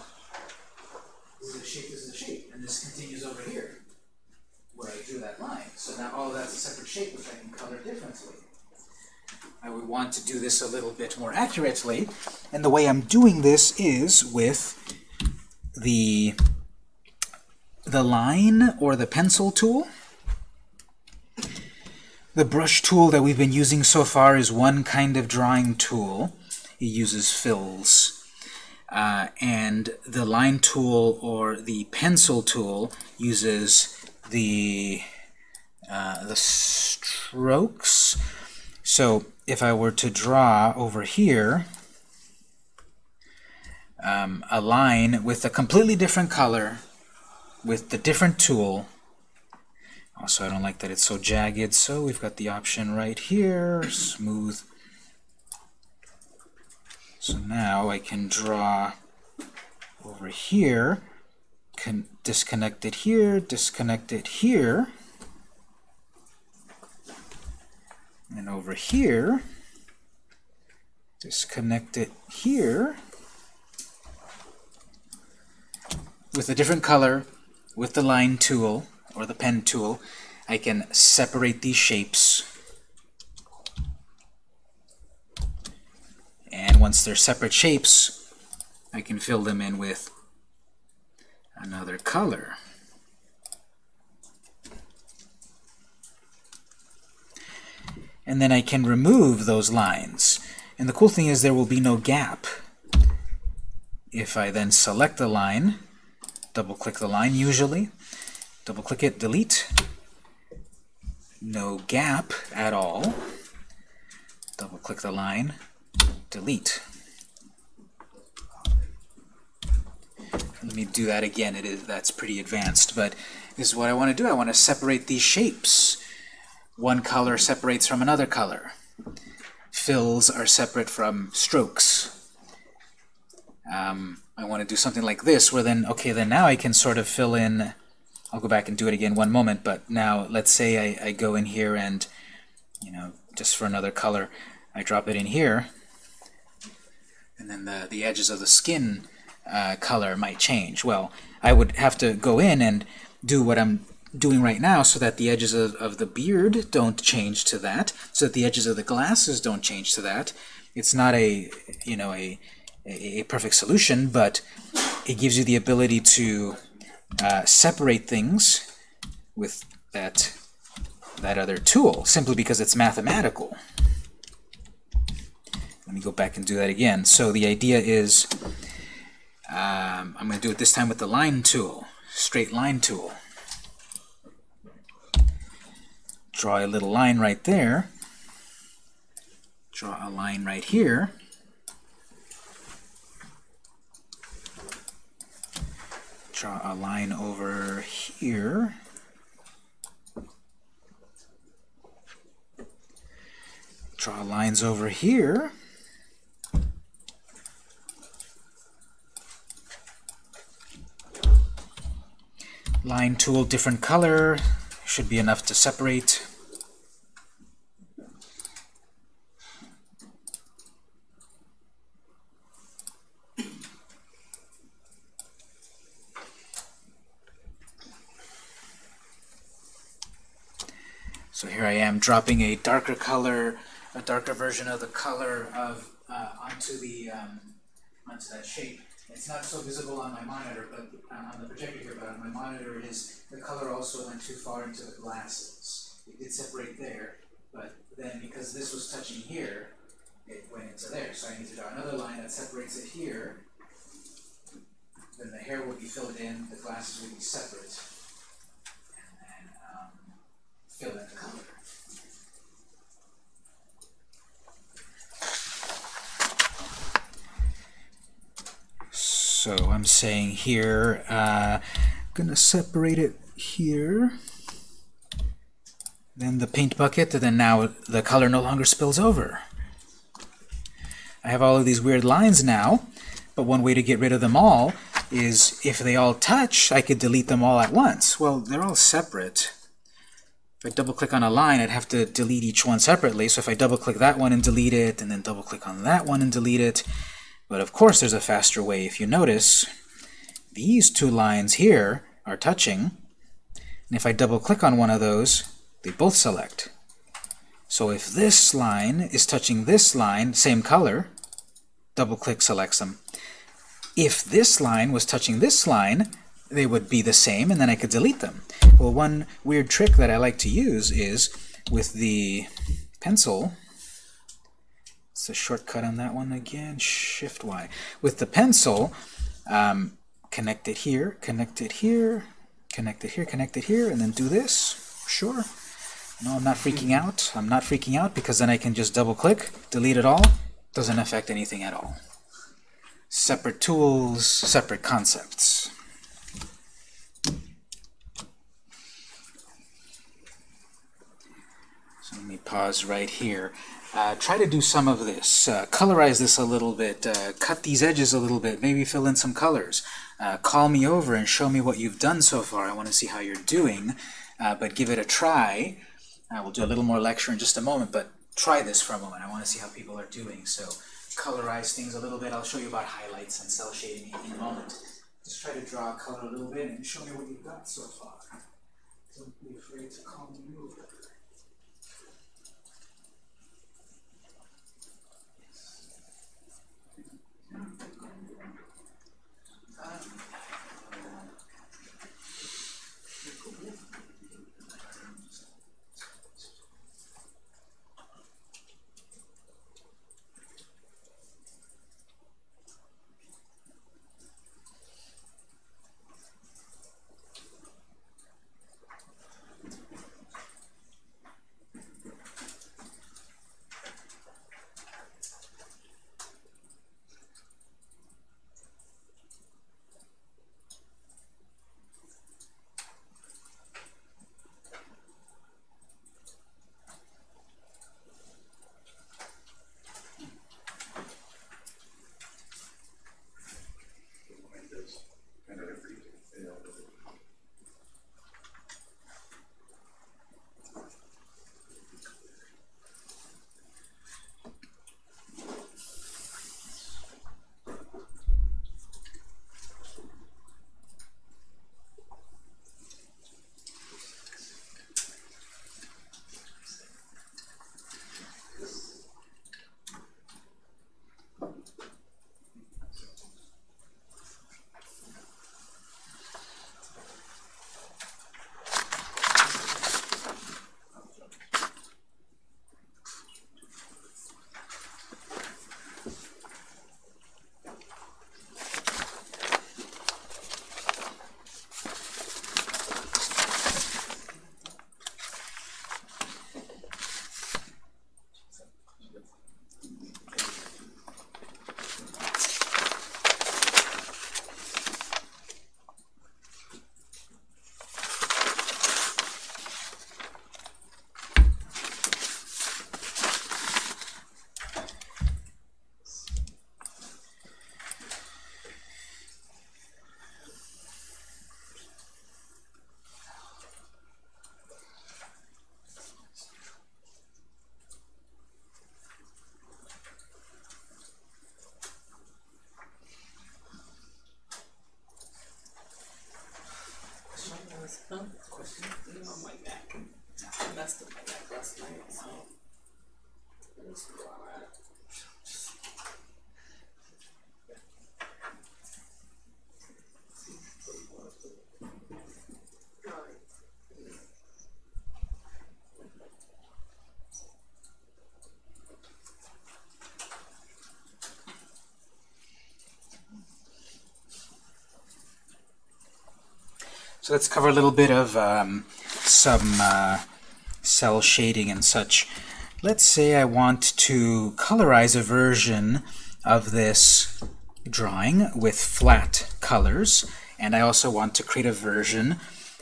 This is a shape, this is a shape. And this continues over here, where I drew that line. So now all of that's a separate shape, which I can color differently. I would want to do this a little bit more accurately. And the way I'm doing this is with the, the line or the pencil tool. The brush tool that we've been using so far is one kind of drawing tool. It uses fills. Uh, and the line tool or the pencil tool uses the, uh, the strokes. So if I were to draw over here um, a line with a completely different color, with the different tool, also, I don't like that it's so jagged, so we've got the option right here, smooth. So now I can draw over here, can disconnect it here, disconnect it here, and over here, disconnect it here, with a different color, with the line tool, or the pen tool, I can separate these shapes. And once they're separate shapes, I can fill them in with another color. And then I can remove those lines. And the cool thing is there will be no gap. If I then select the line, double-click the line usually, double click it, delete. No gap at all. Double click the line, delete. Let me do that again. It is that's pretty advanced, but this is what I want to do. I want to separate these shapes. One color separates from another color. Fills are separate from strokes. Um, I want to do something like this, where then, okay, then now I can sort of fill in I'll go back and do it again one moment, but now let's say I, I go in here and, you know, just for another color, I drop it in here, and then the, the edges of the skin uh, color might change. Well, I would have to go in and do what I'm doing right now so that the edges of, of the beard don't change to that, so that the edges of the glasses don't change to that. It's not a, you know, a, a, a perfect solution, but it gives you the ability to uh, separate things with that, that other tool, simply because it's mathematical. Let me go back and do that again. So the idea is, um, I'm going to do it this time with the line tool, straight line tool. Draw a little line right there. Draw a line right here. Draw a line over here. Draw lines over here. Line tool, different color, should be enough to separate. So here I am dropping a darker color, a darker version of the color of uh, onto the um, onto that shape. It's not so visible on my monitor, but uh, on the projector here, but on my monitor it is. The color also went too far into the glasses. It did separate there, but then because this was touching here, it went into there. So I need to draw another line that separates it here. Then the hair will be filled in, the glasses will be separate, So I'm saying here, uh, gonna separate it here. Then the paint bucket, and then now the color no longer spills over. I have all of these weird lines now, but one way to get rid of them all is if they all touch, I could delete them all at once. Well, they're all separate. If I double-click on a line, I'd have to delete each one separately. So if I double-click that one and delete it, and then double-click on that one and delete it, but of course there's a faster way. If you notice, these two lines here are touching, and if I double-click on one of those, they both select. So if this line is touching this line, same color, double-click selects them. If this line was touching this line, they would be the same, and then I could delete them. Well, one weird trick that I like to use is with the pencil, it's a shortcut on that one again, Shift Y. With the pencil, um, connect it here, connect it here, connect it here, connect it here, and then do this. Sure. No, I'm not freaking out. I'm not freaking out because then I can just double click, delete it all. Doesn't affect anything at all. Separate tools, separate concepts. So let me pause right here. Uh, try to do some of this. Uh, colorize this a little bit. Uh, cut these edges a little bit. Maybe fill in some colors. Uh, call me over and show me what you've done so far. I want to see how you're doing. Uh, but give it a try. Uh, we'll do a little more lecture in just a moment, but try this for a moment. I want to see how people are doing. So colorize things a little bit. I'll show you about highlights and cell shading in a moment. Just try to draw a color a little bit and show me what you've got so far. Don't be afraid to call me over. Yes, no question. I'm on my Mac. I messed up my Mac last night, so. Let's go on that. So let's cover a little bit of um, some uh, cell shading and such. Let's say I want to colorize a version of this drawing with flat colors, and I also want to create a version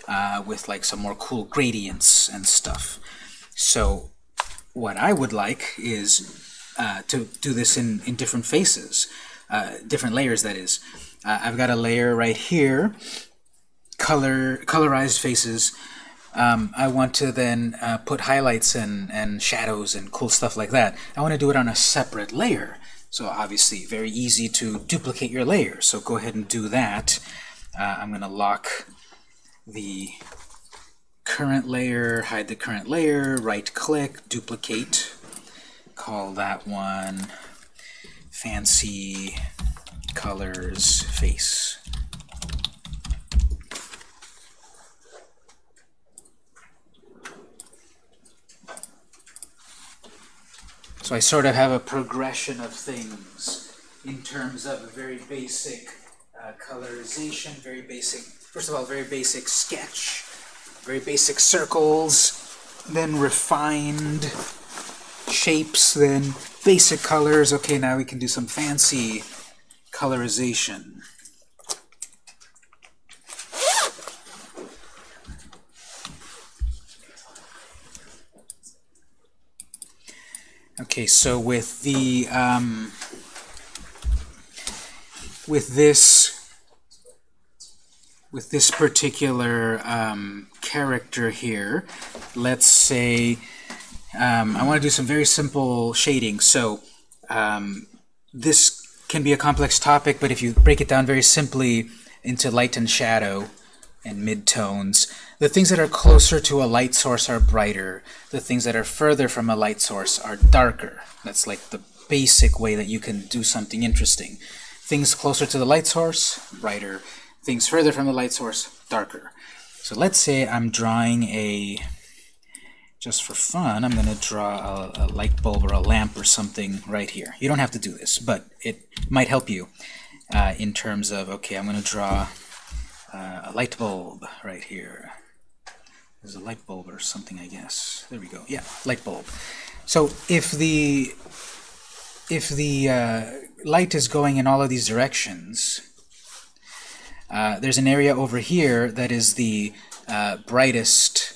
uh, with like some more cool gradients and stuff. So what I would like is uh, to do this in, in different faces, uh, different layers that is. Uh, I've got a layer right here color colorized faces. Um, I want to then uh, put highlights and, and shadows and cool stuff like that. I want to do it on a separate layer. So obviously very easy to duplicate your layer. So go ahead and do that. Uh, I'm gonna lock the current layer hide the current layer right click duplicate call that one fancy colors face So I sort of have a progression of things in terms of very basic uh, colorization, very basic, first of all, very basic sketch, very basic circles, then refined shapes, then basic colors. Okay, now we can do some fancy colorization. Okay, so with the um, with this with this particular um, character here, let's say um, I want to do some very simple shading. So um, this can be a complex topic, but if you break it down very simply into light and shadow and midtones, the things that are closer to a light source are brighter. The things that are further from a light source are darker. That's like the basic way that you can do something interesting. Things closer to the light source, brighter. Things further from the light source, darker. So let's say I'm drawing a, just for fun, I'm going to draw a, a light bulb or a lamp or something right here. You don't have to do this, but it might help you uh, in terms of, okay, I'm going to draw uh, a light bulb right here. There's a light bulb or something, I guess. There we go. Yeah, light bulb. So if the if the uh, light is going in all of these directions, uh, there's an area over here that is the uh, brightest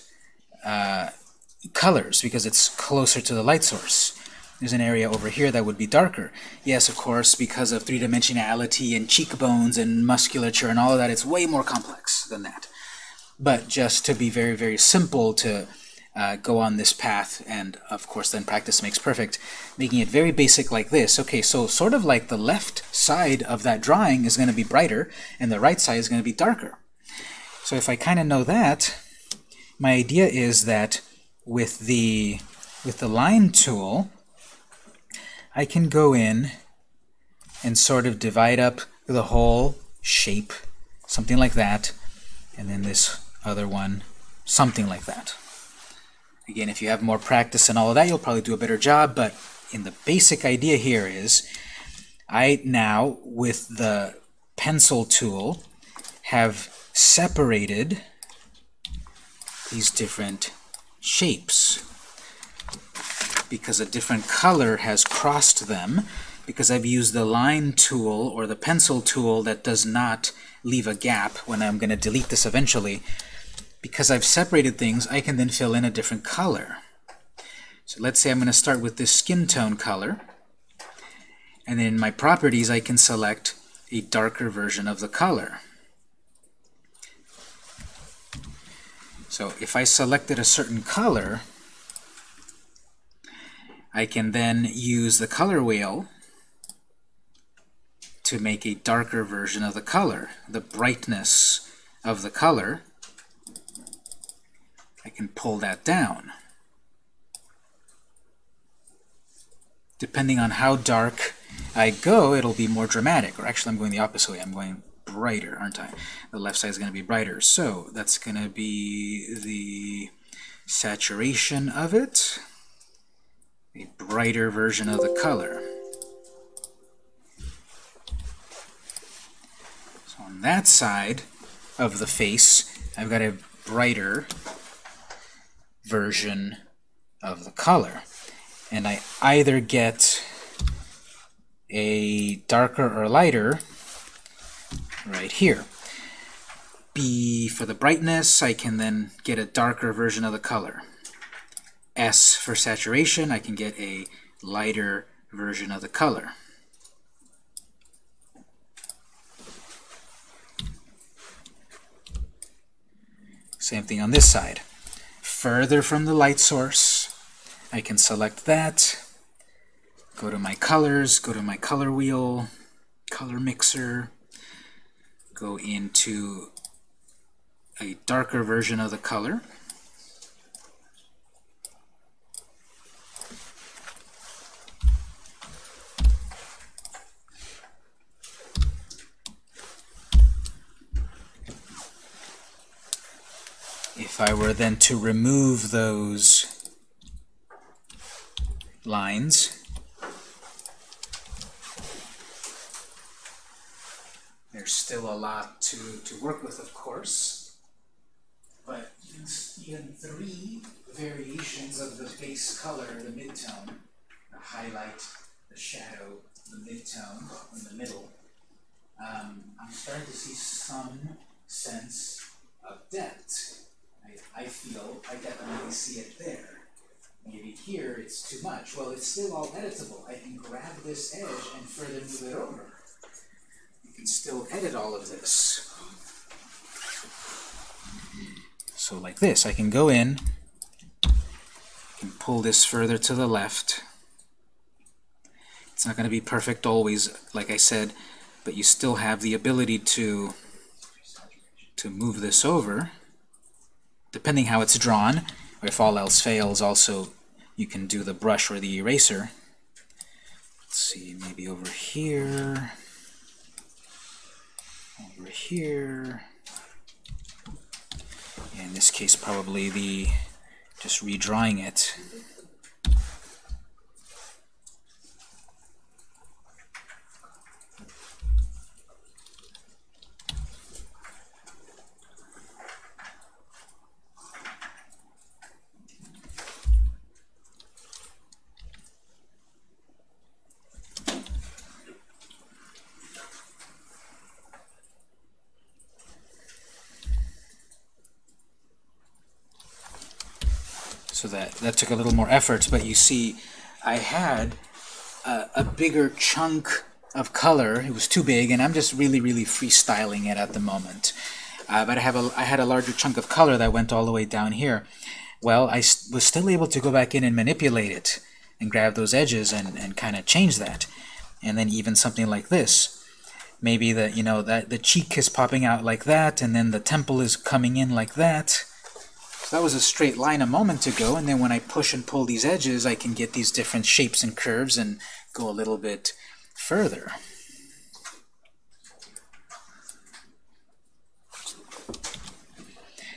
uh, colors because it's closer to the light source. There's an area over here that would be darker. Yes, of course, because of three-dimensionality and cheekbones and musculature and all of that, it's way more complex than that. But just to be very, very simple to uh, go on this path, and of course then practice makes perfect, making it very basic like this. Okay, so sort of like the left side of that drawing is going to be brighter, and the right side is going to be darker. So if I kind of know that, my idea is that with the with the line tool, I can go in and sort of divide up the whole shape, something like that, and then this other one, something like that. Again, if you have more practice and all of that, you'll probably do a better job, but in the basic idea here is I now, with the pencil tool, have separated these different shapes because a different color has crossed them because I've used the line tool or the pencil tool that does not leave a gap when I'm going to delete this eventually. Because I've separated things I can then fill in a different color. So let's say I'm going to start with this skin tone color. And then in my properties I can select a darker version of the color. So if I selected a certain color I can then use the color wheel to make a darker version of the color, the brightness of the color. I can pull that down. Depending on how dark I go, it'll be more dramatic. Or actually, I'm going the opposite way. I'm going brighter, aren't I? The left side is going to be brighter. So that's going to be the saturation of it, a brighter version of the color. So on that side of the face, I've got a brighter version of the color. And I either get a darker or lighter right here. B for the brightness, I can then get a darker version of the color. S for saturation, I can get a lighter version of the color. Same thing on this side. Further from the light source, I can select that, go to my colors, go to my color wheel, color mixer, go into a darker version of the color. If I were then to remove those lines, there's still a lot to, to work with, of course, but even three variations of the base color, the midtone, the highlight, the shadow, the midtone in the middle, um, I'm starting to see some sense of depth. I, I feel I definitely see it there. Maybe here it's too much. Well, it's still all editable. I can grab this edge and further move it over. You can still edit all of this. So like this, I can go in, can pull this further to the left. It's not going to be perfect always, like I said, but you still have the ability to to move this over depending how it's drawn, or if all else fails, also you can do the brush or the eraser. Let's see, maybe over here, over here. in this case, probably the just redrawing it. So that, took a little more effort, but you see I had a, a bigger chunk of color. It was too big, and I'm just really, really freestyling it at the moment. Uh, but I, have a, I had a larger chunk of color that went all the way down here. Well, I was still able to go back in and manipulate it and grab those edges and, and kind of change that. And then even something like this. Maybe the, you know, that the cheek is popping out like that, and then the temple is coming in like that. That was a straight line a moment ago, and then when I push and pull these edges, I can get these different shapes and curves and go a little bit further.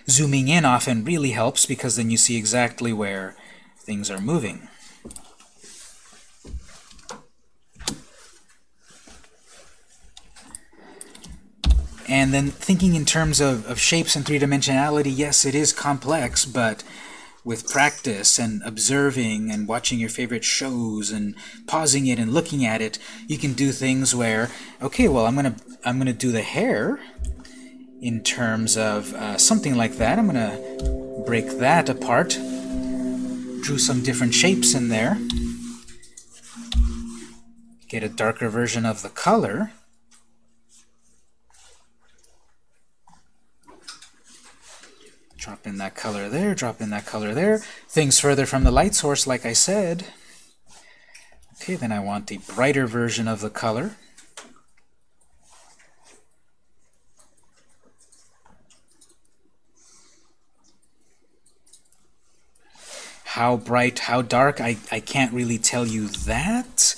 Zooming in often really helps because then you see exactly where things are moving. And then thinking in terms of, of shapes and three-dimensionality, yes, it is complex, but with practice and observing and watching your favorite shows and pausing it and looking at it, you can do things where, okay, well, I'm gonna I'm gonna do the hair in terms of uh, something like that. I'm gonna break that apart, drew some different shapes in there, get a darker version of the color. Drop in that color there, drop in that color there. Things further from the light source, like I said. Okay, then I want the brighter version of the color. how bright, how dark, I, I can't really tell you that.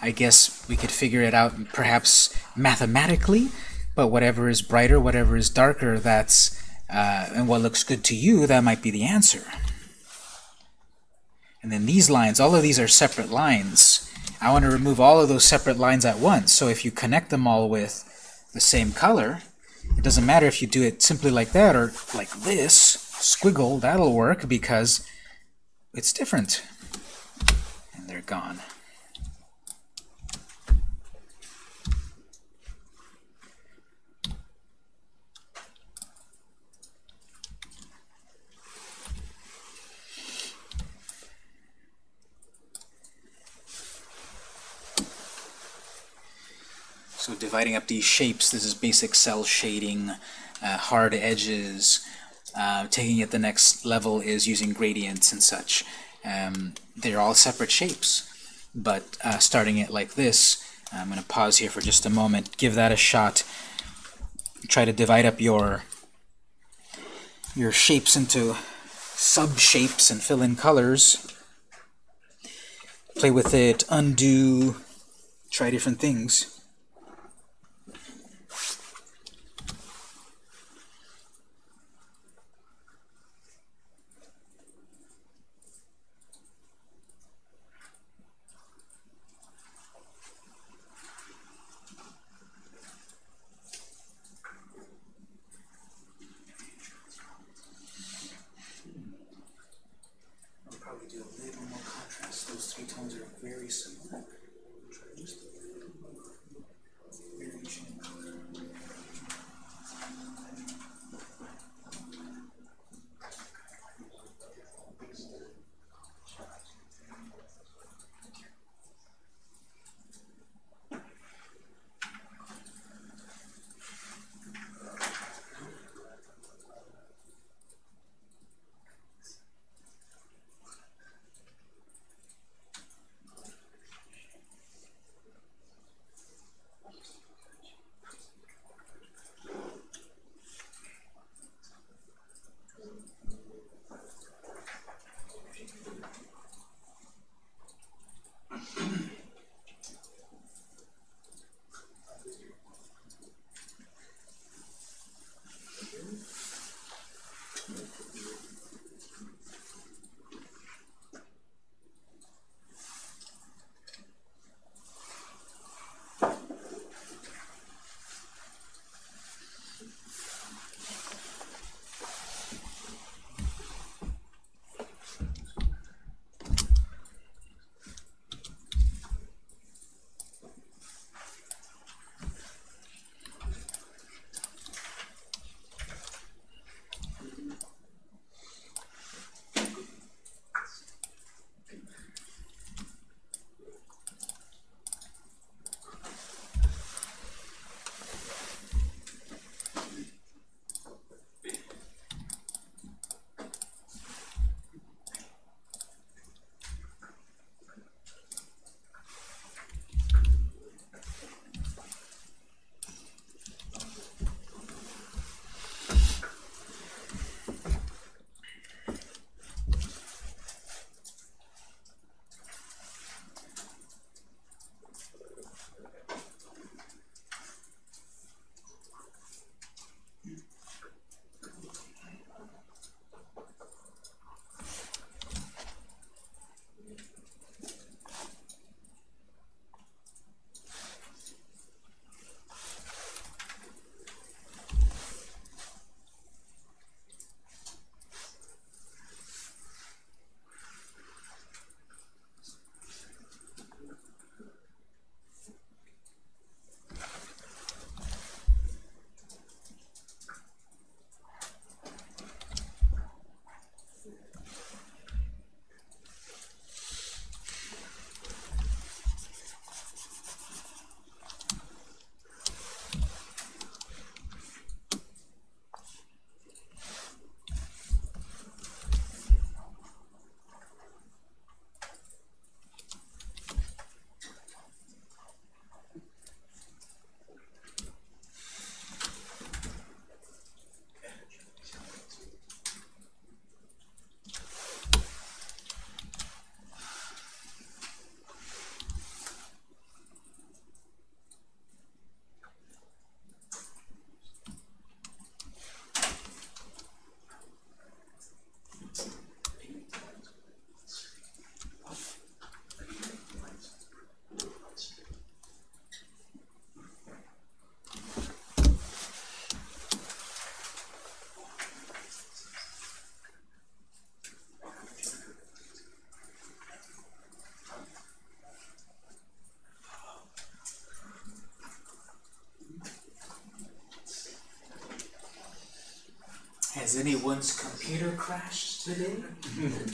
I guess we could figure it out perhaps mathematically, but whatever is brighter, whatever is darker, that's, uh, and what looks good to you, that might be the answer. And then these lines, all of these are separate lines. I want to remove all of those separate lines at once. So if you connect them all with the same color, it doesn't matter if you do it simply like that or like this, squiggle, that'll work because it's different. And they're gone. So dividing up these shapes, this is basic cel shading, uh, hard edges. Uh, taking it the next level is using gradients and such. Um, they're all separate shapes, but uh, starting it like this, I'm going to pause here for just a moment, give that a shot. Try to divide up your your shapes into sub-shapes and fill in colors. Play with it, undo, try different things. Has anyone's computer crashed today?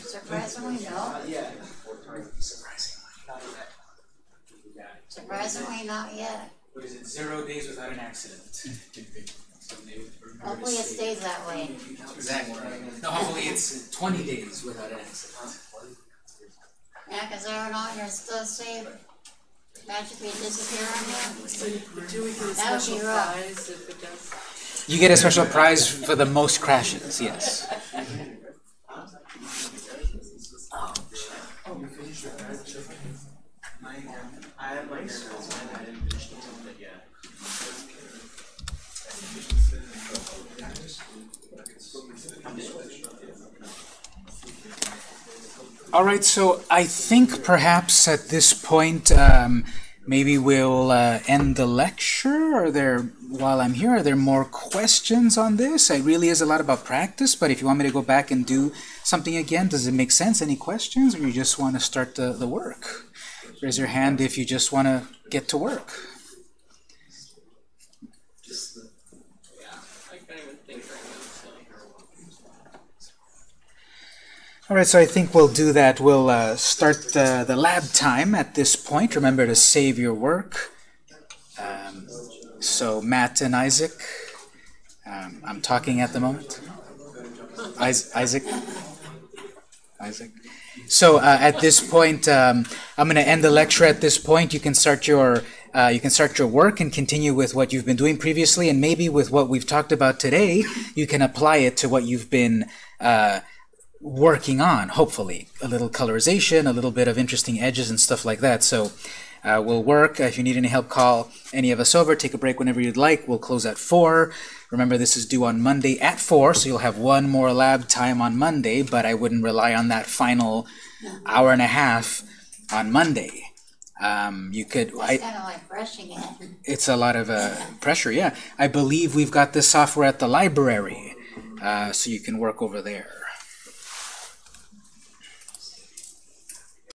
Surprisingly, no. Surprisingly. Surprisingly, not yet. What is it, zero days without an accident? Hopefully it stays that way. Exactly. No, hopefully it's twenty days without an accident. Yeah, cause every now and then still say magically disappear on you. Do we get a That would special be rough. You get a special prize for the most crashes, yes. All right, so I think perhaps at this point, um, maybe we'll uh, end the lecture. Are there, while I'm here, are there more questions on this? It really is a lot about practice, but if you want me to go back and do something again, does it make sense? Any questions, or you just want to start the, the work? Raise your hand if you just want to get to work. All right, so I think we'll do that. We'll uh, start the, the lab time at this point. Remember to save your work. Um, so Matt and Isaac, um, I'm talking at the moment. Isaac? Isaac? So uh, at this point, um, I'm going to end the lecture at this point. You can start your uh, you can start your work and continue with what you've been doing previously, and maybe with what we've talked about today, you can apply it to what you've been uh, working on, hopefully. A little colorization, a little bit of interesting edges and stuff like that. So uh, we'll work. If you need any help, call any of us over. Take a break whenever you'd like. We'll close at 4. Remember, this is due on Monday at 4, so you'll have one more lab time on Monday, but I wouldn't rely on that final hour and a half on Monday. Um, you could, I, It's kinda like brushing it. it's a lot of uh, pressure, yeah. I believe we've got this software at the library, uh, so you can work over there.